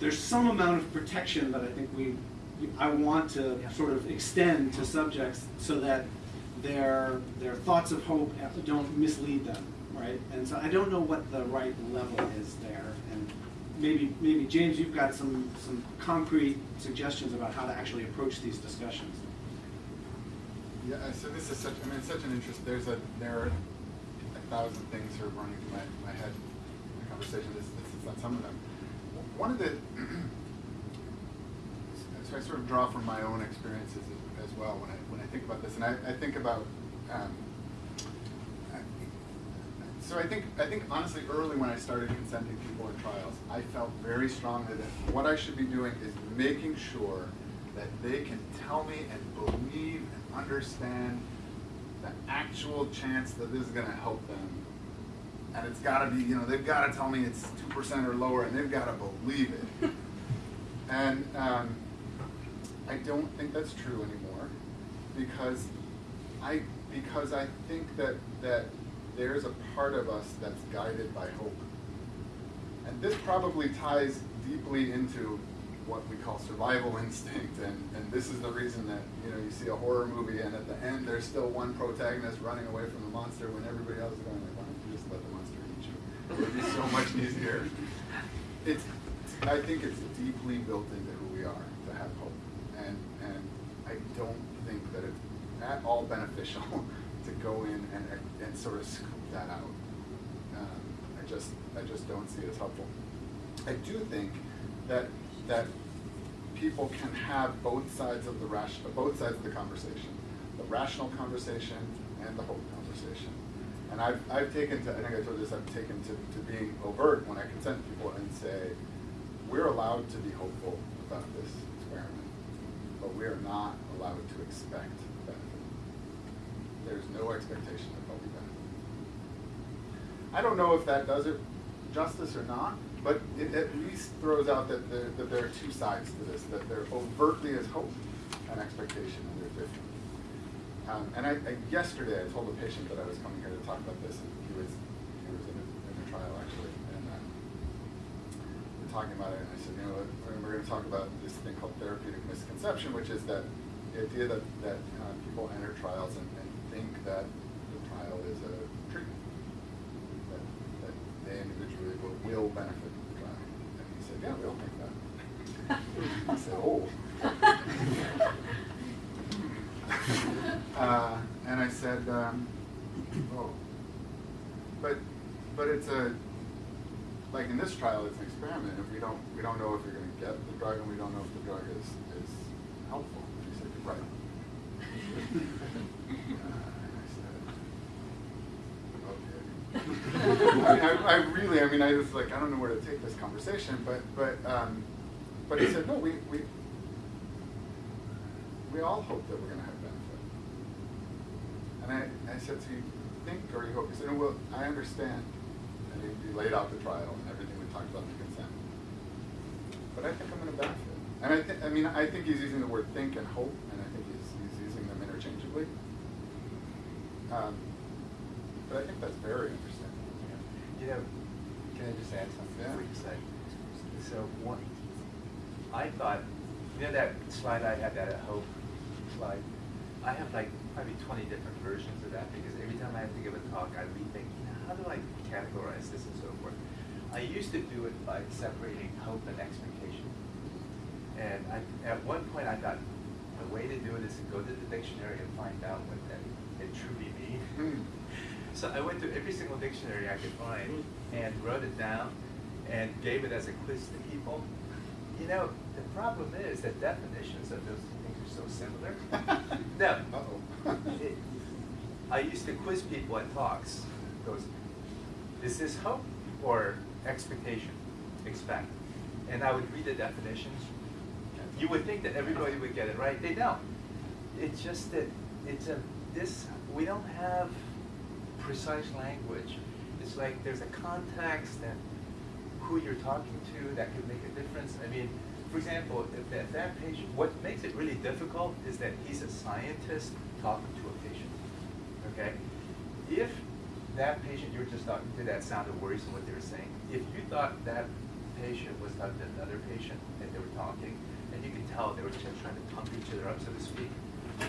there's some amount of protection that I think we, I want to Yeah. sort of extend to subjects so that their, their thoughts of hope don't mislead them, right? And so I don't know what the right level is there. And maybe, maybe James, you've got some, some concrete suggestions about how to actually approach these discussions. Yeah, uh, so this is such, I mean, such an interest, there's a, there are a thousand things sort of running through my, my head in the conversation, this, this is not some of them. One of the, <clears throat> so I sort of draw from my own experiences as well when I think about this, and I, I think about, um, so I think, I think honestly, early when I started consenting people in trials, I felt very strongly that what I should be doing is making sure that they can tell me and believe and understand the actual chance that this is gonna help them. And it's gotta be, you know, they've gotta tell me it's two percent or lower, and they've gotta believe it. <laughs> And, um, I don't think that's true anymore, because I, because I think that, that there's a part of us that's guided by hope. And this probably ties deeply into what we call survival <laughs> instinct, and, and this is the reason that, you know, you see a horror movie and at the end, there's still one protagonist running away from the monster when everybody else is going like, why don't you just let the monster eat you? It would be so much easier. It's, I think it's deeply built into who we are to have hope, and, and I don't think that it's at all beneficial <laughs> to go in and, and sort of scoop that out. Um, I just, I just don't see it as helpful. I do think that, that people can have both sides of the ration, both sides of the conversation, the rational conversation and the hope conversation. And I've, I've taken to, I think I told this, I've taken to, to being overt when I consent people and say, we're allowed to be hopeful about this experiment, but we are not allowed to expect. There's no expectation that there'll be benefit. I don't know if that does it justice or not, but it at least throws out that there, that there are two sides to this, that there overtly is hope and expectation, and they're different. Um, and I, I, yesterday, I told a patient that I was coming here to talk about this, and he was, he was in a, in a trial actually, and um, we're talking about it, and I said, you know, we're, we're going to talk about this thing called therapeutic misconception, which is that the idea that, that uh, people enter trials and think that the trial is a treatment, that, that they individually will, will benefit from the trial. And he said, yeah, we all think that. <laughs> I said, oh. <laughs> uh, and I said, um, oh, but but it's a like in this trial, it's an experiment. If we don't we don't know if you're going to get the drug, and we don't know if the drug is is helpful. And he said, right. uh, and I said, okay. I, really, I mean, I was like, I don't know where to take this conversation, but but um, but he said, no, we we we all hope that we're going to have benefit. And I, I said, so you think or you hope? He said, no, well, I understand. And he, he laid out the trial and everything we talked about the consent. But I think I'm going to benefit. And I, th- I mean, I think he's using the word think and hope, and I think he's, he's using them interchangeably. Um, but I think that's very interesting. You know, can I just add something Yeah. you say? So one, I thought, you know that slide I had, that hope slide? I have like probably twenty different versions of that because every time I have to give a talk, I rethink, how do I categorize this and so forth? I used to do it by separating hope and expectation. And I, at one point I thought, the way to do it is to go to the dictionary and find out what that it truly means. Hmm. So I went to every single dictionary I could find and wrote it down and gave it as a quiz to people. You know, the problem is that definitions of those things are so similar. <laughs> No. It- I used to quiz people at talks goes, is this hope or expectation? Expect. And I would read the definitions. You would think that everybody would get it right. They don't. It's just that it's a this we don't have precise language. It's like there's a context and who you're talking to that could make a difference. I mean, for example, if that, that patient, what makes it really difficult is that he's a scientist talking to a patient. Okay? If that patient you were just talking to that sounded worrisome what they were saying, if you thought that patient was talking to another patient and they were talking, and you could tell they were just trying to pump each other up, so to speak,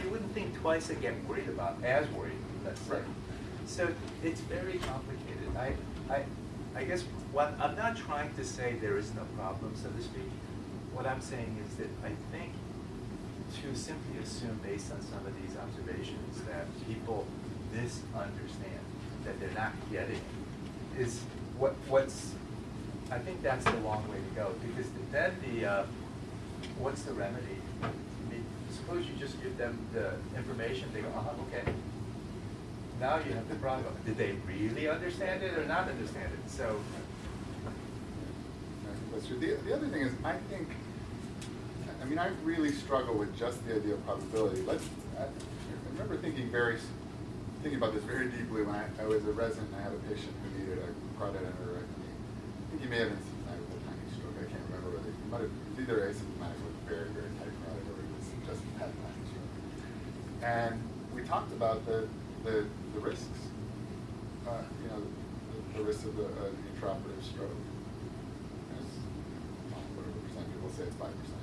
you wouldn't think twice and get worried about, as worried, let's say. Right. So it's very complicated. I, I, I guess what, I'm not trying to say there is no problem, so to speak. What I'm saying is that I think to simply assume based on some of these observations that people misunderstand, that they're not getting, is what, what's, I think that's the long way to go, because then the, uh, what's the remedy? I mean, suppose you just give them the information, they go, uh-huh, okay. Now you have the problem, did they really understand it or not understand it? So. The, the other thing is, I think, I mean, I really struggle with just the idea of probability. Let's, I, I remember thinking very, thinking about this very deeply when I, I was a resident and I had a patient who needed a carotid endarterectomy. I think he may have been symptomatic with a tiny stroke. I can't remember whether, he might have, it was either asymptomatic with very, very tight carotid or he was just had a tiny stroke. And we talked about the, the, the risks, uh, you know, the, the risks of the, uh, the intraoperative stroke. As, well, whatever percent people say it's five percent.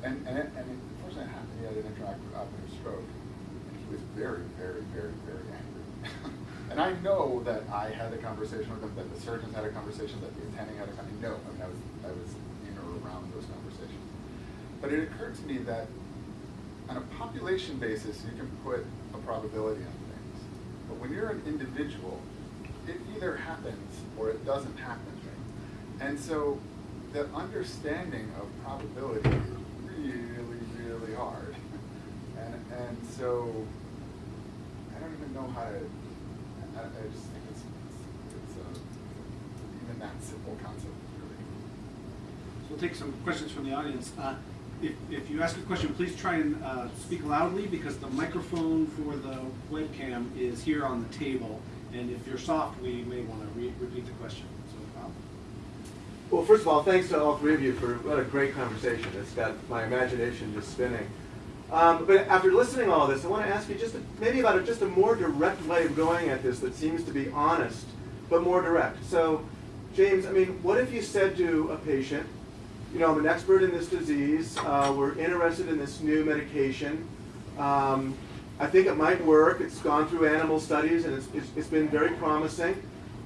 And, and, it, and it, unfortunately it happened, he had an intraoperative stroke, and he was very, very, very, very angry. and I know that I had a conversation with him, that surgeons had a conversation, that the attending had a conversation. No, I mean, I was, I was in or around those conversations. But it occurred to me that on a population basis, you can put a probability on things. But when you're an individual, it either happens or it doesn't happen. And so the understanding of probability is really, really hard. And, and so I don't even know how to, I, I just think it's, it's, it's uh, even that simple concept is really. So we'll take some questions from the audience. Uh, If, if you ask a question, please try and uh, speak loudly because the microphone for the webcam is here on the table. And if you're soft, we may want to re- repeat the question. So, Bob? Well, first of all, thanks to all three of you for what a great conversation. It's got my imagination just spinning. Um, but after listening to all this, I want to ask you just a, maybe about a, just a more direct way of going at this that seems to be honest, but more direct. So, James, I mean, what if you said to a patient, you know, I'm an expert in this disease. Uh, we're interested in this new medication. Um, I think it might work. It's gone through animal studies and it's, it's, it's been very promising.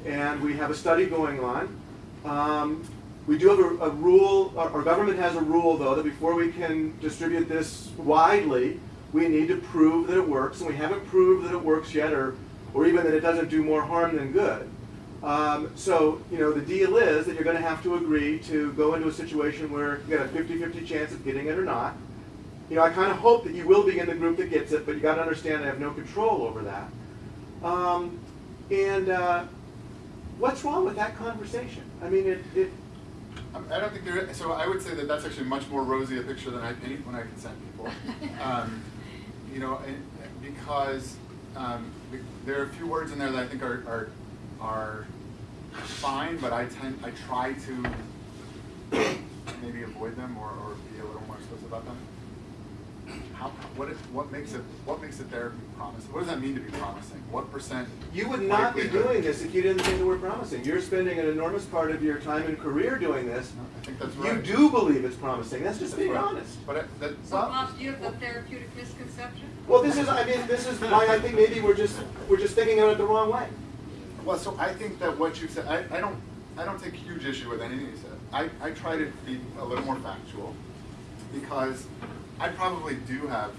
And we have a study going on. Um, we do have a, a rule, our, our government has a rule though, that before we can distribute this widely, we need to prove that it works. And we haven't proved that it works yet or, or even that it doesn't do more harm than good. Um, so, you know, the deal is that you're going to have to agree to go into a situation where you got a 50-50 chance of getting it or not. You know, I kind of hope that you will be in the group that gets it, but you got to understand I have no control over that. Um, and uh, what's wrong with that conversation? I mean, it, it I don't think there. So I would say that that's actually much more rosy a picture than I paint when I consent people. <laughs> Um, you know, and, because um, there are a few words in there that I think are are, are fine, but I tend I try to maybe avoid them or, or be a little more explicit about them. How, what, is, what makes it what makes a therapy promising? What does that mean to be promising? What percent? You would not be doing this if you didn't think the word promising. You're spending an enormous part of your time and career doing this. No, I think that's right. You do believe it's promising. That's just That's being right. honest. But it, that, So Bob, do you have the therapeutic misconception? Well, this is, I mean, this is why I think maybe we're just, we're just thinking of it the wrong way. Well, so I think that what you said, I, I don't, I don't take huge issue with anything you said. I, I try to be a little more factual because I probably do have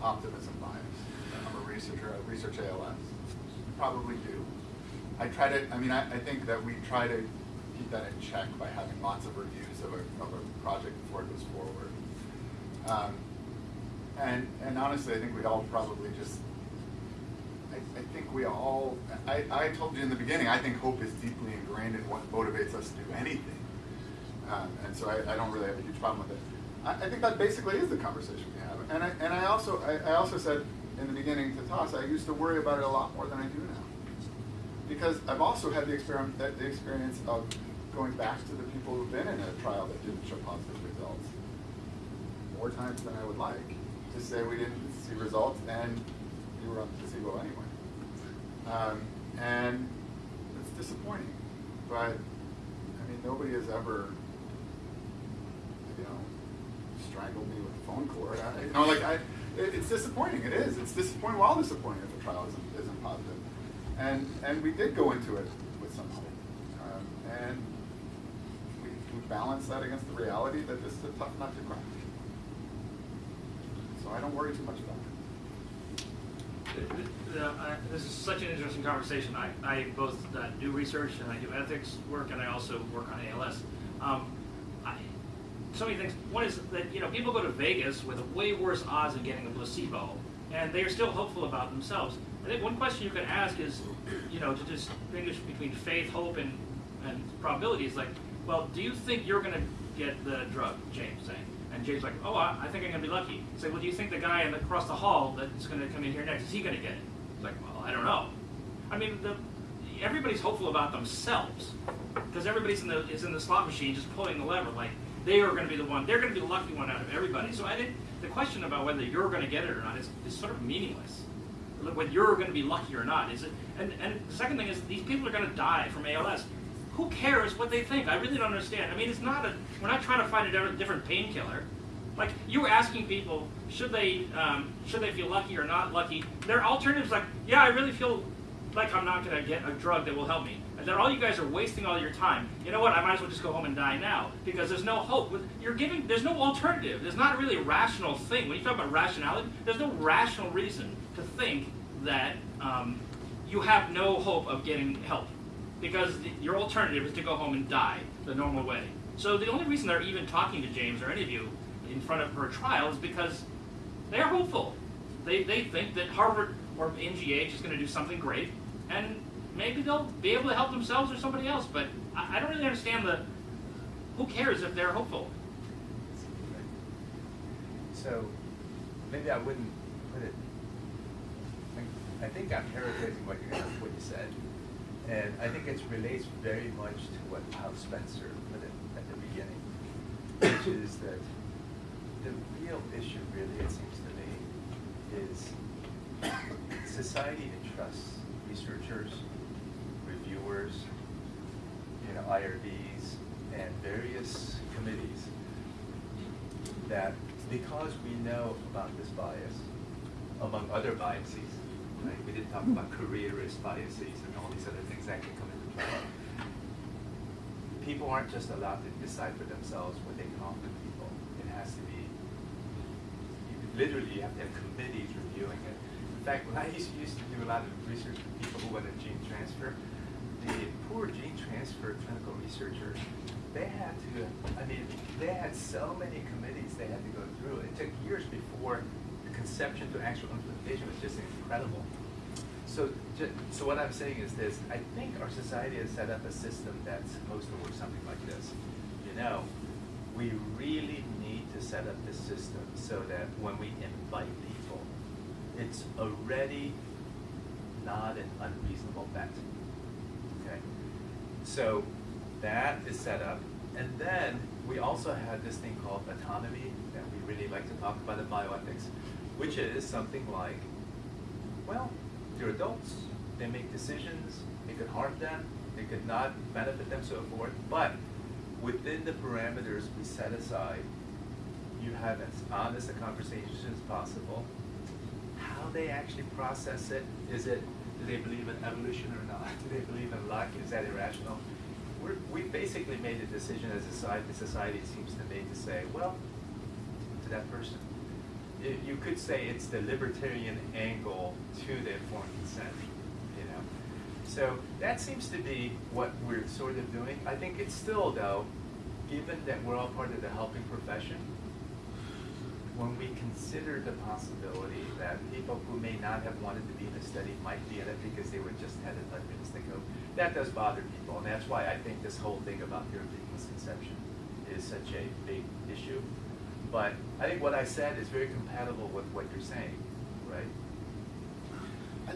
optimism bias. I'm a researcher, I research ALS. Probably do. I try to, I mean, I, I think that we try to keep that in check by having lots of reviews of a, of a project before it goes forward. Um, and, and honestly, I think we all probably just, I I, think we all, I, I told you in the beginning, I think hope is deeply ingrained in what motivates us to do anything. Um, and so I, I don't really have a huge problem with it. I, I think that basically is the conversation we have. And I, and I also, I, I also said in the beginning to Toss, I used to worry about it a lot more than I do now. Because I've also had the experiment, the experience of going back to the people who've been in a trial that didn't show positive results more times than I would like to say we didn't see results and you were on placebo anyway. Um, and it's disappointing, but I mean, nobody has ever, you know, strangled me with a phone cord. I, you know, like I, it, it's disappointing. It is. It's disappointing. Well, disappointing if the trial isn't, isn't positive. And and we did go into it with some hope, um, and we, we balanced that against the reality that this is a tough nut to crack. So I don't worry too much about it. This is such an interesting conversation. I, I both uh, do research and I do ethics work and I also work on ALS. Um, I, so many things. One is that, you know, people go to Vegas with a way worse odds of getting a placebo and they are still hopeful about themselves. I think one question you could ask is, you know, to distinguish between faith, hope, and, and probability is like, well, do you think you're going to get the drug, James saying? And James like, oh, I, I think I'm going to be lucky. Say, well, do you think the guy the, across the hall that's going to come in here next, is he going to get it? It's like, well, I don't know. I mean, the, everybody's hopeful about themselves because everybody's in the is in the slot machine just pulling the lever. Like they are going to be the one. They're going to be the lucky one out of everybody. So I think the question about whether you're going to get it or not is, is sort of meaningless. Whether you're going to be lucky or not is it? And and the second thing is these people are going to die from ALS. Who cares what they think? I really don't understand. I mean, it's not a. We're not trying to find a different, painkiller. Like you were asking people, should they um, should they feel lucky or not lucky? Their alternatives like, yeah, I really feel like I'm not going to get a drug that will help me. And then all you guys are wasting all your time. You know what? I might as well just go home and die now because there's no hope. You're giving. There's no alternative. There's not a really a rational thing. When you talk about rationality, there's no rational reason to think that um, you have no hope of getting help because the, your alternative is to go home and die the normal way. So the only reason they're even talking to James or any of you in front of her trial is because they're hopeful. They, they think that Harvard or MGH is going to do something great, and maybe they'll be able to help themselves or somebody else. But I, I don't really understand the. Who cares if they're hopeful? So, maybe I wouldn't put it, I- think I'm paraphrasing what you, what you said. And I think it relates very much to what how Spencer put at the beginning, which is that the real issue really, it seems to me, is society entrusts researchers, reviewers, you know, IRBs, and various committees that because we know about this bias, among other biases, right? We didn't talk about careerist biases and all these other can come into play. People aren't just allowed to decide for themselves what they can offer people. It has to be, you- literally, you have to have committees reviewing it. In fact, when I used, used to do a lot of research with people who wanted gene transfer, the poor gene transfer clinical researchers, they had to, I mean, they had so many committees they had to go through. It took years before the conception to actual implementation was just incredible. So, so what I'm saying is this, I think our society has set up a system that's supposed to work something like this. You know, we really need to set up the system so that when we invite people, it's already not an unreasonable bet. Okay? So that is set up. And then we also have this thing called autonomy that we really like to talk about in bioethics, which is something like, well, they're adults, they make decisions, it could harm them, it could not benefit them, so forth. But within the parameters we set aside, you have as honest a conversation as possible. How they actually process it, is it, do they believe in evolution or not? <laughs> Do they believe in luck? Is that irrational? We're, we basically made a decision as a society, society seems to me to say, well, to that person. You, you could say it's the libertarian angle to the informed consent, you know. So that seems to be what we're sort of doing. I think it's still though, given that we're all part of the helping profession, when we consider the possibility that people who may not have wanted to be in the study might be in it because they were just had 11 minutes to go, that does bother people, and that's why I think this whole thing about therapeutic misconception is such a big issue. But I think what I said is very compatible with what you're saying, right? I-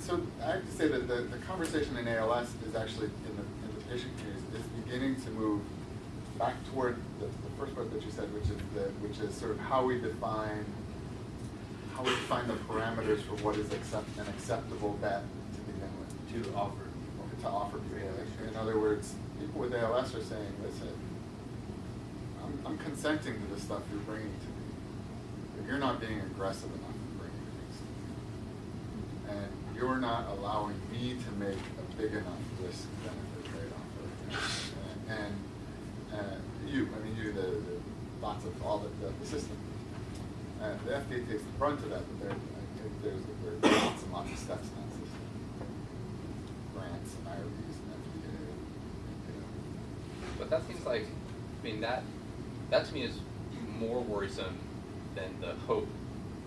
So I have to say that the, the conversation in ALS is actually, in the, in the patient community, is beginning to move back toward the, the first part that you said, which is the, which is sort of how we define, how we define the parameters for what is accept, an acceptable bet to begin with. To offer. To offer people. In other words, people with ALS are saying, listen, I'm, I'm consenting to the stuff you're bringing to me, but you're not being aggressive enough in bringing things to me. And you're not allowing me to make a big enough risk benefit trade-off. And, and, and you, I mean, you, the, the lots of all the, the, the system. And the FDA takes the brunt of that, but there, there's, there are lots and lots of steps in that system. Grants and IRBs and FDA, you know. But that seems like, I mean, that, that to me is more worrisome than the hope.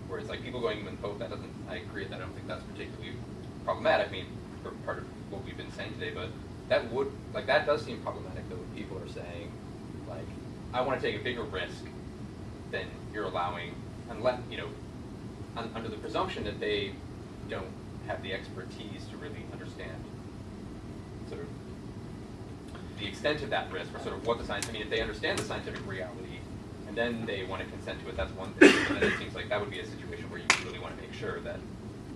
Where it's like people going in with hope, that doesn't, I agree that I don't think that's particularly problematic. I mean, for part of what we've been saying today, but that would, like, that does seem problematic though, when people are saying, like, I want to take a bigger risk than you're allowing, unless, you know, un- under the presumption that they don't have the expertise to really understand the extent of that risk or sort of what the science, I mean, if they understand the scientific reality and then they want to consent to it, that's one thing. And then it seems like that would be a situation where you really want to make sure that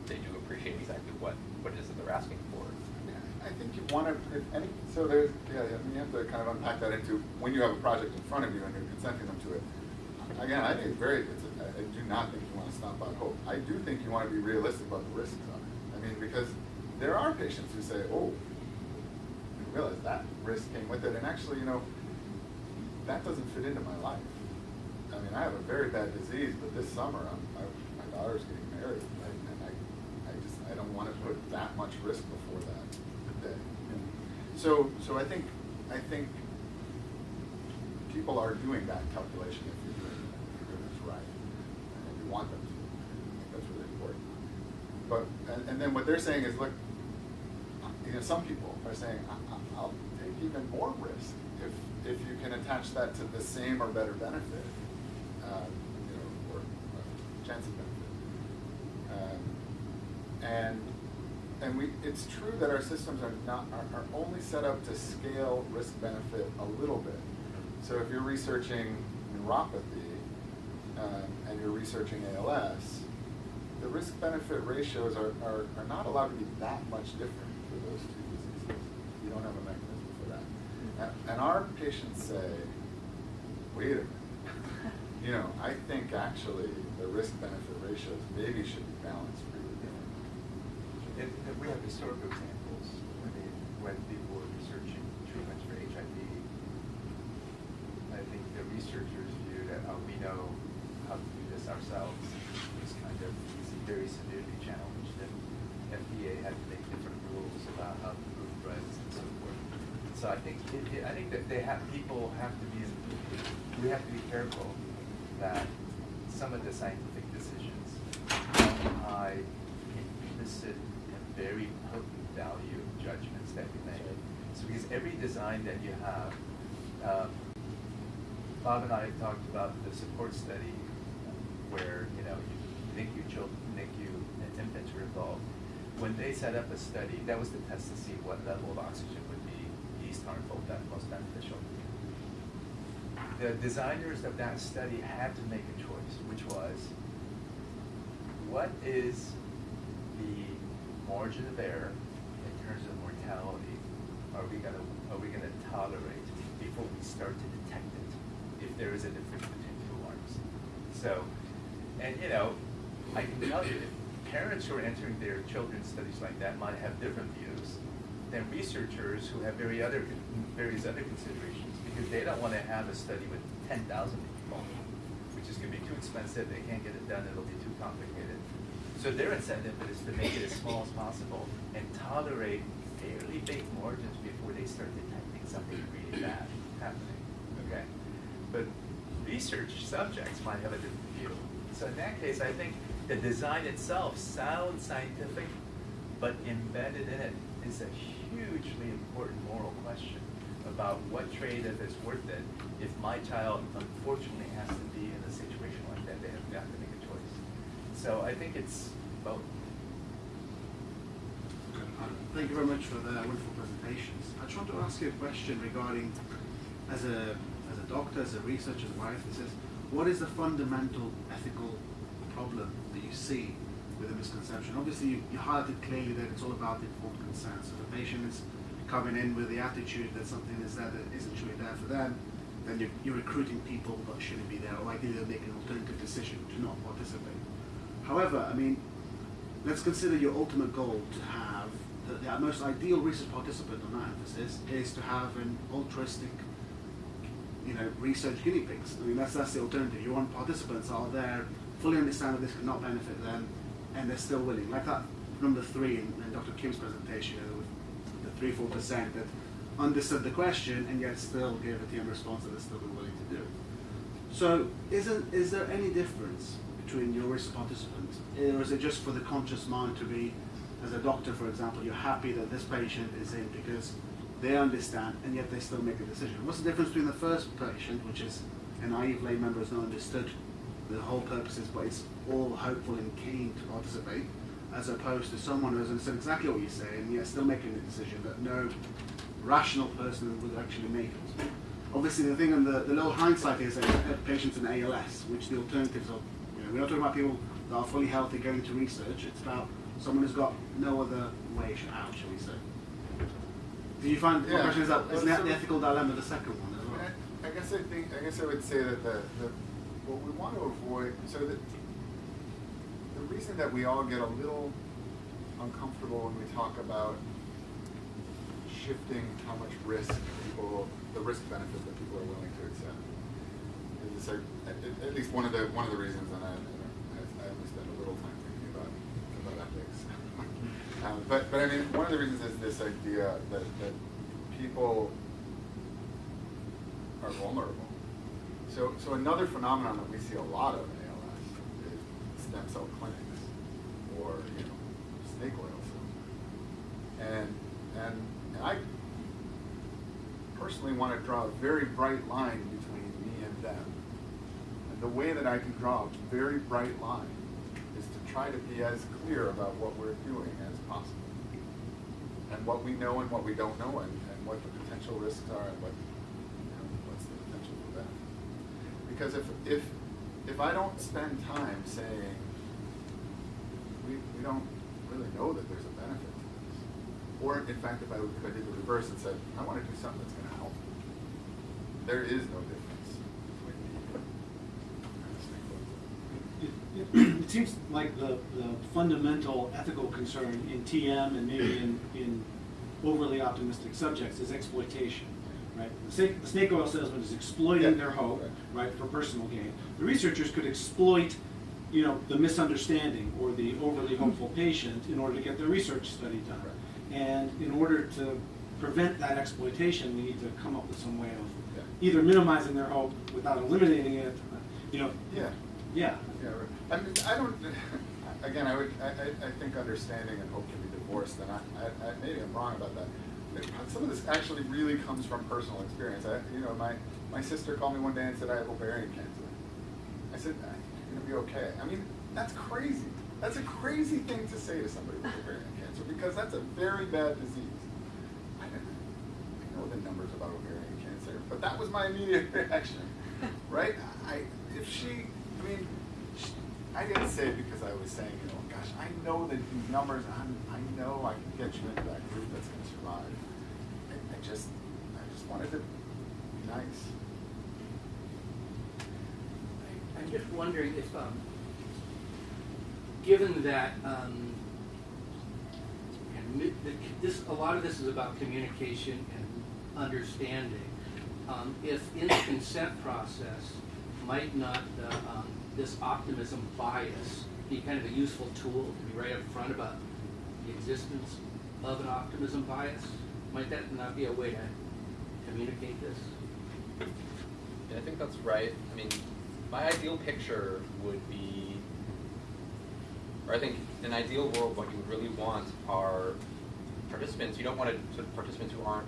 they do appreciate exactly what, what it is that they're asking for. I think you want to, if any, so there's, yeah, I mean, you have to kind of unpack that into when you have a project in front of you and you're consenting them to it. Again, I think it's very, it's, a- I do not think you want to stomp out hope. I do think you want to be realistic about the risks of it. I mean, because there are patients who say, oh, realize that risk came with it, and actually, you know, that doesn't fit into my life. I mean, I have a very bad disease, but this summer, I, my daughter's getting married, right? and I, I just, I don't want to put that much risk before that day. So, so I think, I think people are doing that calculation if you're doing, if you're doing this right, and you want them to. I think that's really important. But, and, and then what they're saying is, look, you know, some people are saying, I'll take even more risk if, if you can attach that to the same or better benefit, uh, you know, or uh, chance of benefit. Um, and, and we, it's true that our systems are not, are, are only set up to scale risk benefit a little bit. So if you're researching neuropathy, um, and you're researching ALS, the risk benefit ratios are, are, are not allowed to be that much different those two diseases. You don't have a mechanism for that. And, and our patients say, wait a minute, <laughs> you know, I think actually the risk benefit ratios maybe should be balanced. If, if we have historical examples, when they, when people were researching treatments for HIV, I think the researchers view that, oh, we know how to do this ourselves, was kind of very severely challenged, and FDA had to make different rules about how to prove drugs and so forth. So I think, it, it, I think that they have, people have to be, we have to be careful that some of the scientific decisions don't hide implicit and very potent value judgments that we make. So because every design that you have, um, Bob and I talked about the support study where, you know, you, NICU children, NICU and infants were involved. When they set up a study, that was the test to see what level of oxygen would be least harmful, that most beneficial. The designers of that study had to make a choice, which was, what is the margin of error in terms of mortality are we gonna, are we gonna tolerate before we start to detect it, if there is a difference between two arms? So, and you know, I can tell you, parents who are entering their children's studies like that might have different views than researchers who have very other, various other considerations, because they don't wanna have a study with ten thousand people, which is gonna be too expensive, they can't get it done, it'll be too complicated. So their incentive is to make it as small as possible and tolerate fairly big margins before they start detecting something really bad happening, okay? But research subjects might have a different view. So in that case, I think the design itself sounds scientific, but embedded in it is a hugely important moral question about what trade if it's worth it if my child unfortunately has to be in a situation like that, they have got to make a choice. So I think it's both. Uh, thank you very much for the wonderful presentations. I just want to ask you a question regarding, as a, as a doctor, as a researcher, as a bioethicist, what is the fundamental ethical problem that you see with a misconception? Obviously, you, you highlighted clearly that it's all about informed consent. So the patient is coming in with the attitude that something is there that isn't truly there for them, then you're, you're recruiting people that shouldn't be there, or ideally they'll make an alternative decision to not participate. However, I mean, let's consider your ultimate goal to have the, the most ideal research participant on that emphasis is to have an altruistic, you know, research guinea pigs. I mean, that's that's the alternative. You want participants are there, fully understand that this could cannot benefit them, and they're still willing. Like that number three in, in Dr. Kim's presentation, you know, with the three four percent that understood the question and yet still gave a TM response that they're still willing to do. So, isn't is there any difference between your research participants, or is it just for the conscious mind to be, as a doctor, for example, you're happy that this patient is in because they understand and yet they still make a decision? What's the difference between the first patient, which is a naive lay member has not understood the whole purposes, but is all hopeful and keen to participate, as opposed to someone who has understood exactly what you say and yet still making a decision that no rational person would actually make it. Obviously, the thing and the, the little hindsight is that patients in ALS, which the alternatives are, you know, we're not talking about people that are fully healthy going to research, it's about someone who's got no other way out, shall we say. Do you find, Yeah. question is that, isn't that the ethical dilemma the second one as well? I I guess I think, I guess I would say that the, the, what we want to avoid, so that, the reason that we all get a little uncomfortable when we talk about shifting how much risk people, the risk benefit that people are willing to accept. Is like, at, at- least one of the, one of the reasons, and I, I, I only spend a little time thinking about, about ethics. <laughs> Um, but, but I mean, one of the reasons is this idea that, that people are vulnerable. So, so another phenomenon that we see a lot of stem cell clinics or, you know, snake oil. And, and, and I personally want to draw a very bright line between me and them. And the way that I can draw a very bright line is to try to be as clear about what we're doing as possible. And what we know and what we don't know and, and what the potential risks are and what, you know, what's the potential for benefit. Because if, if, if I don't spend time saying, we, we don't really know that there's a benefit to this, or in fact, if I, if I did the reverse and said, I want to do something that's going to help, there is no difference between the. It, it seems like the, the fundamental ethical concern in TM and maybe in, in overly optimistic subjects is exploitation, right? The snake, the snake oil salesman is exploiting Yeah. their hope, right, for personal gain. The researchers could exploit, you know, the misunderstanding or the overly hopeful patient in order to get their research study done. And in order to prevent that exploitation, we need to come up with some way of Yeah. either minimizing their hope without eliminating it, you know. Yeah. Yeah. Yeah, right. I mean, I don't, again, I would, I, I, I think understanding and hope can be divorced, and I, I, I, maybe I'm wrong about that. Some of this actually really comes from personal experience. I, you know, my, my sister called me one day and said I have ovarian cancer. I said, "Ah, you're gonna be okay. I mean, that's crazy. That's a crazy thing to say to somebody with ovarian <laughs> cancer, because that's a very bad disease. I didn't, I know the numbers about ovarian cancer, but that was my immediate <laughs> reaction, right? I, if she, I mean, sh I didn't say it because I was saying, you know, gosh, I know that these numbers, I'm, I know I can get you into that group that's gonna survive. I, I just, I just wanted to be nice. I- I'm just wondering if, um, given that, um, this, a lot of this is about communication and understanding, um, if in the consent process, might not the, um, this optimism bias be kind of a useful tool to be right up front about the existence of an optimism bias? Might that not be a way to communicate this? Yeah, I think that's right. I mean, my ideal picture would be, or I think in an ideal world, what you would really want are participants. You don't want to sort of participants who aren't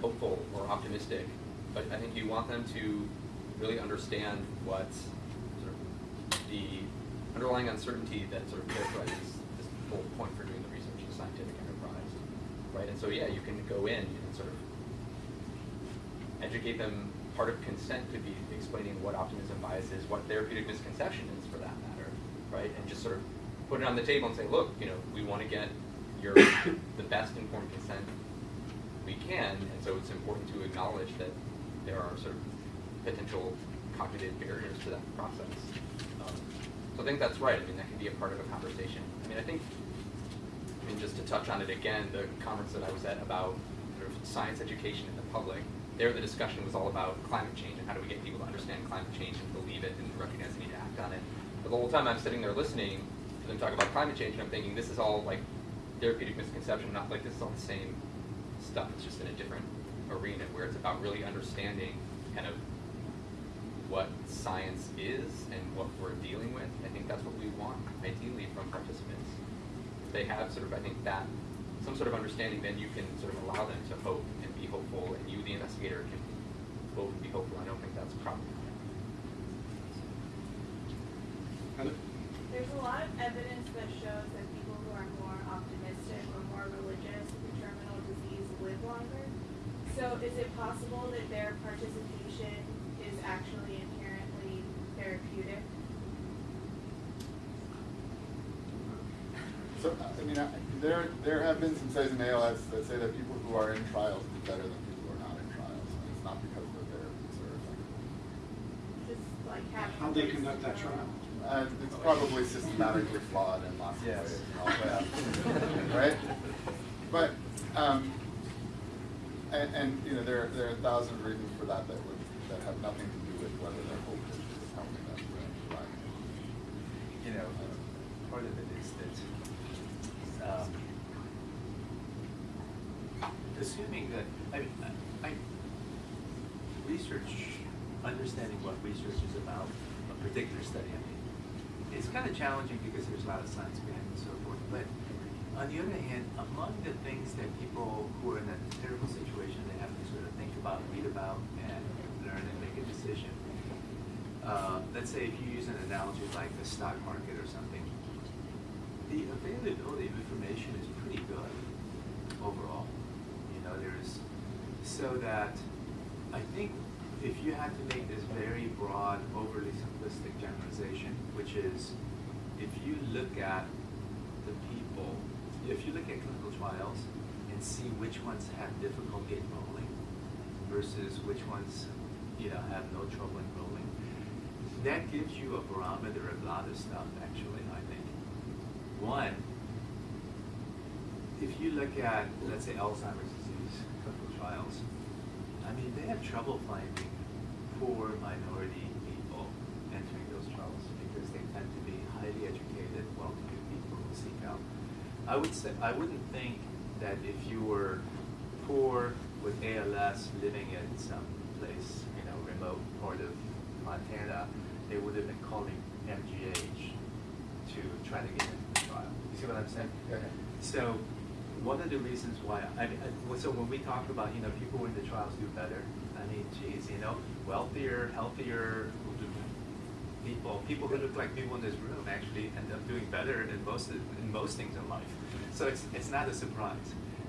hopeful or optimistic, but I think you want them to really understand what sort of the underlying uncertainty that sort of characterizes this whole point for doing the research in scientific enterprise, right? And so yeah, you can go in and sort of educate them. Part of consent could be explaining what optimism bias is, what therapeutic misconception is for that matter, right? And just sort of put it on the table and say, look, you know, we want to get your <coughs> the best informed consent we can, and so it's important to acknowledge that there are sort of potential cognitive barriers to that process. Um, so I think that's right. I mean, that can be a part of a conversation. I mean, I think, I mean, just to touch on it again, the conference that I was at about sort of science education in the public, there the discussion was all about climate change and how do we get people to understand climate change and believe it and recognize the need to act on it. But the whole time I'm sitting there listening to them talk about climate change, and I'm thinking this is all like therapeutic misconception, not like this is all the same stuff. It's just in a different arena where it's about really understanding kind of what science is and what we're dealing with. I think that's what we want ideally from participants. If they have sort of, I think that some sort of understanding, then you can sort of allow them to hope be hopeful, and you, the investigator, can hope and be hopeful. I don't think that's problematic. Heather? There's a lot of evidence that shows that people who are more optimistic or more religious with terminal disease live longer. So is it possible that their participation is actually inherently therapeutic? So, I mean, I- there, there have been some studies in ALS that say that people who are in trials do better than people who are not in trials. And it's not because the therapies are effective. Just like having. How'd they conduct that trial? Uh, it's probably systematically flawed in lots of Yes. ways. and <laughs> Right? But, um, and, and, you know, there, there are a thousand reasons for that that would, that have nothing to do with whether their hope is is helping them to survive. You know, part of it is that, um, Assuming that, I I, research, understanding what research is about, a particular study, I mean, it's kind of challenging because there's a lot of science behind and so forth, but on the other hand, among the things that people who are in a terrible situation, they have to sort of think about, read about, and learn and make a decision. Uh, let's say if you use an analogy like the stock market or something, the availability of information is pretty good overall. You know, there's, so that I think if you had to make this very broad, overly simplistic generalization, which is if you look at the people, if you look at clinical trials and see which ones have difficulty enrolling versus which ones, you know, have no trouble enrolling, that gives you a barometer of a lot of stuff, actually. One, if you look at, let's say, Alzheimer's disease clinical trials, I mean, they have trouble finding poor minority people entering those trials because they tend to be highly educated, well-to-do people who seek out. I would say, I wouldn't think that if you were poor with ALS living in some place, you know, remote part of Montana, they would have been calling MGH to try to get into the trial. You see what I'm saying? Yeah. So, one of the reasons why, I mean, so when we talk about, you know, people in the trials do better, I mean, geez, you know, wealthier, healthier people, people who look like people in this room actually end up doing better in most, in most things in life. So it's, it's not a surprise.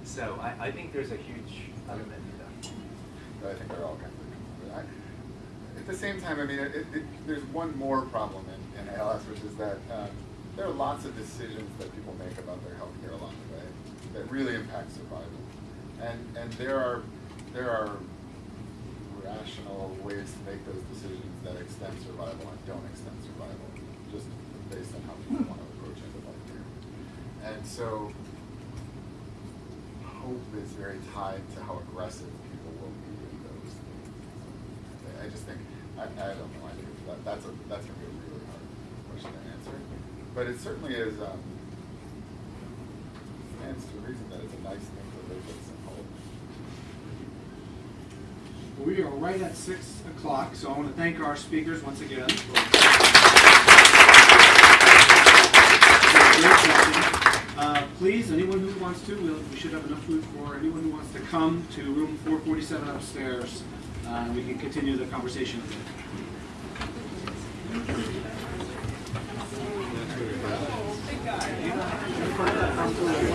So I, I think there's a huge element to that. I think they're all kind of. but I- At the same time, I mean, it, it, there's one more problem in, in ALS, which is that um, there are lots of decisions that people make about their healthcare along the way that really impact survival, and and there are there are rational ways to make those decisions that extend survival and don't extend survival, just based on how people want to approach end of life care. And so hope is very tied to how aggressive people will be in those things. I just think, I, I don't know, I think that, that's a, that's a really hard question to answer. But it certainly is, um, stands to reason that it's a nice thing to live we are right at six o'clock, so I want to thank our speakers once again. Uh, Please, anyone who wants to, we'll- we should have enough food for anyone who wants to come to room 447 upstairs. Uh, We can continue the conversation. Big guy.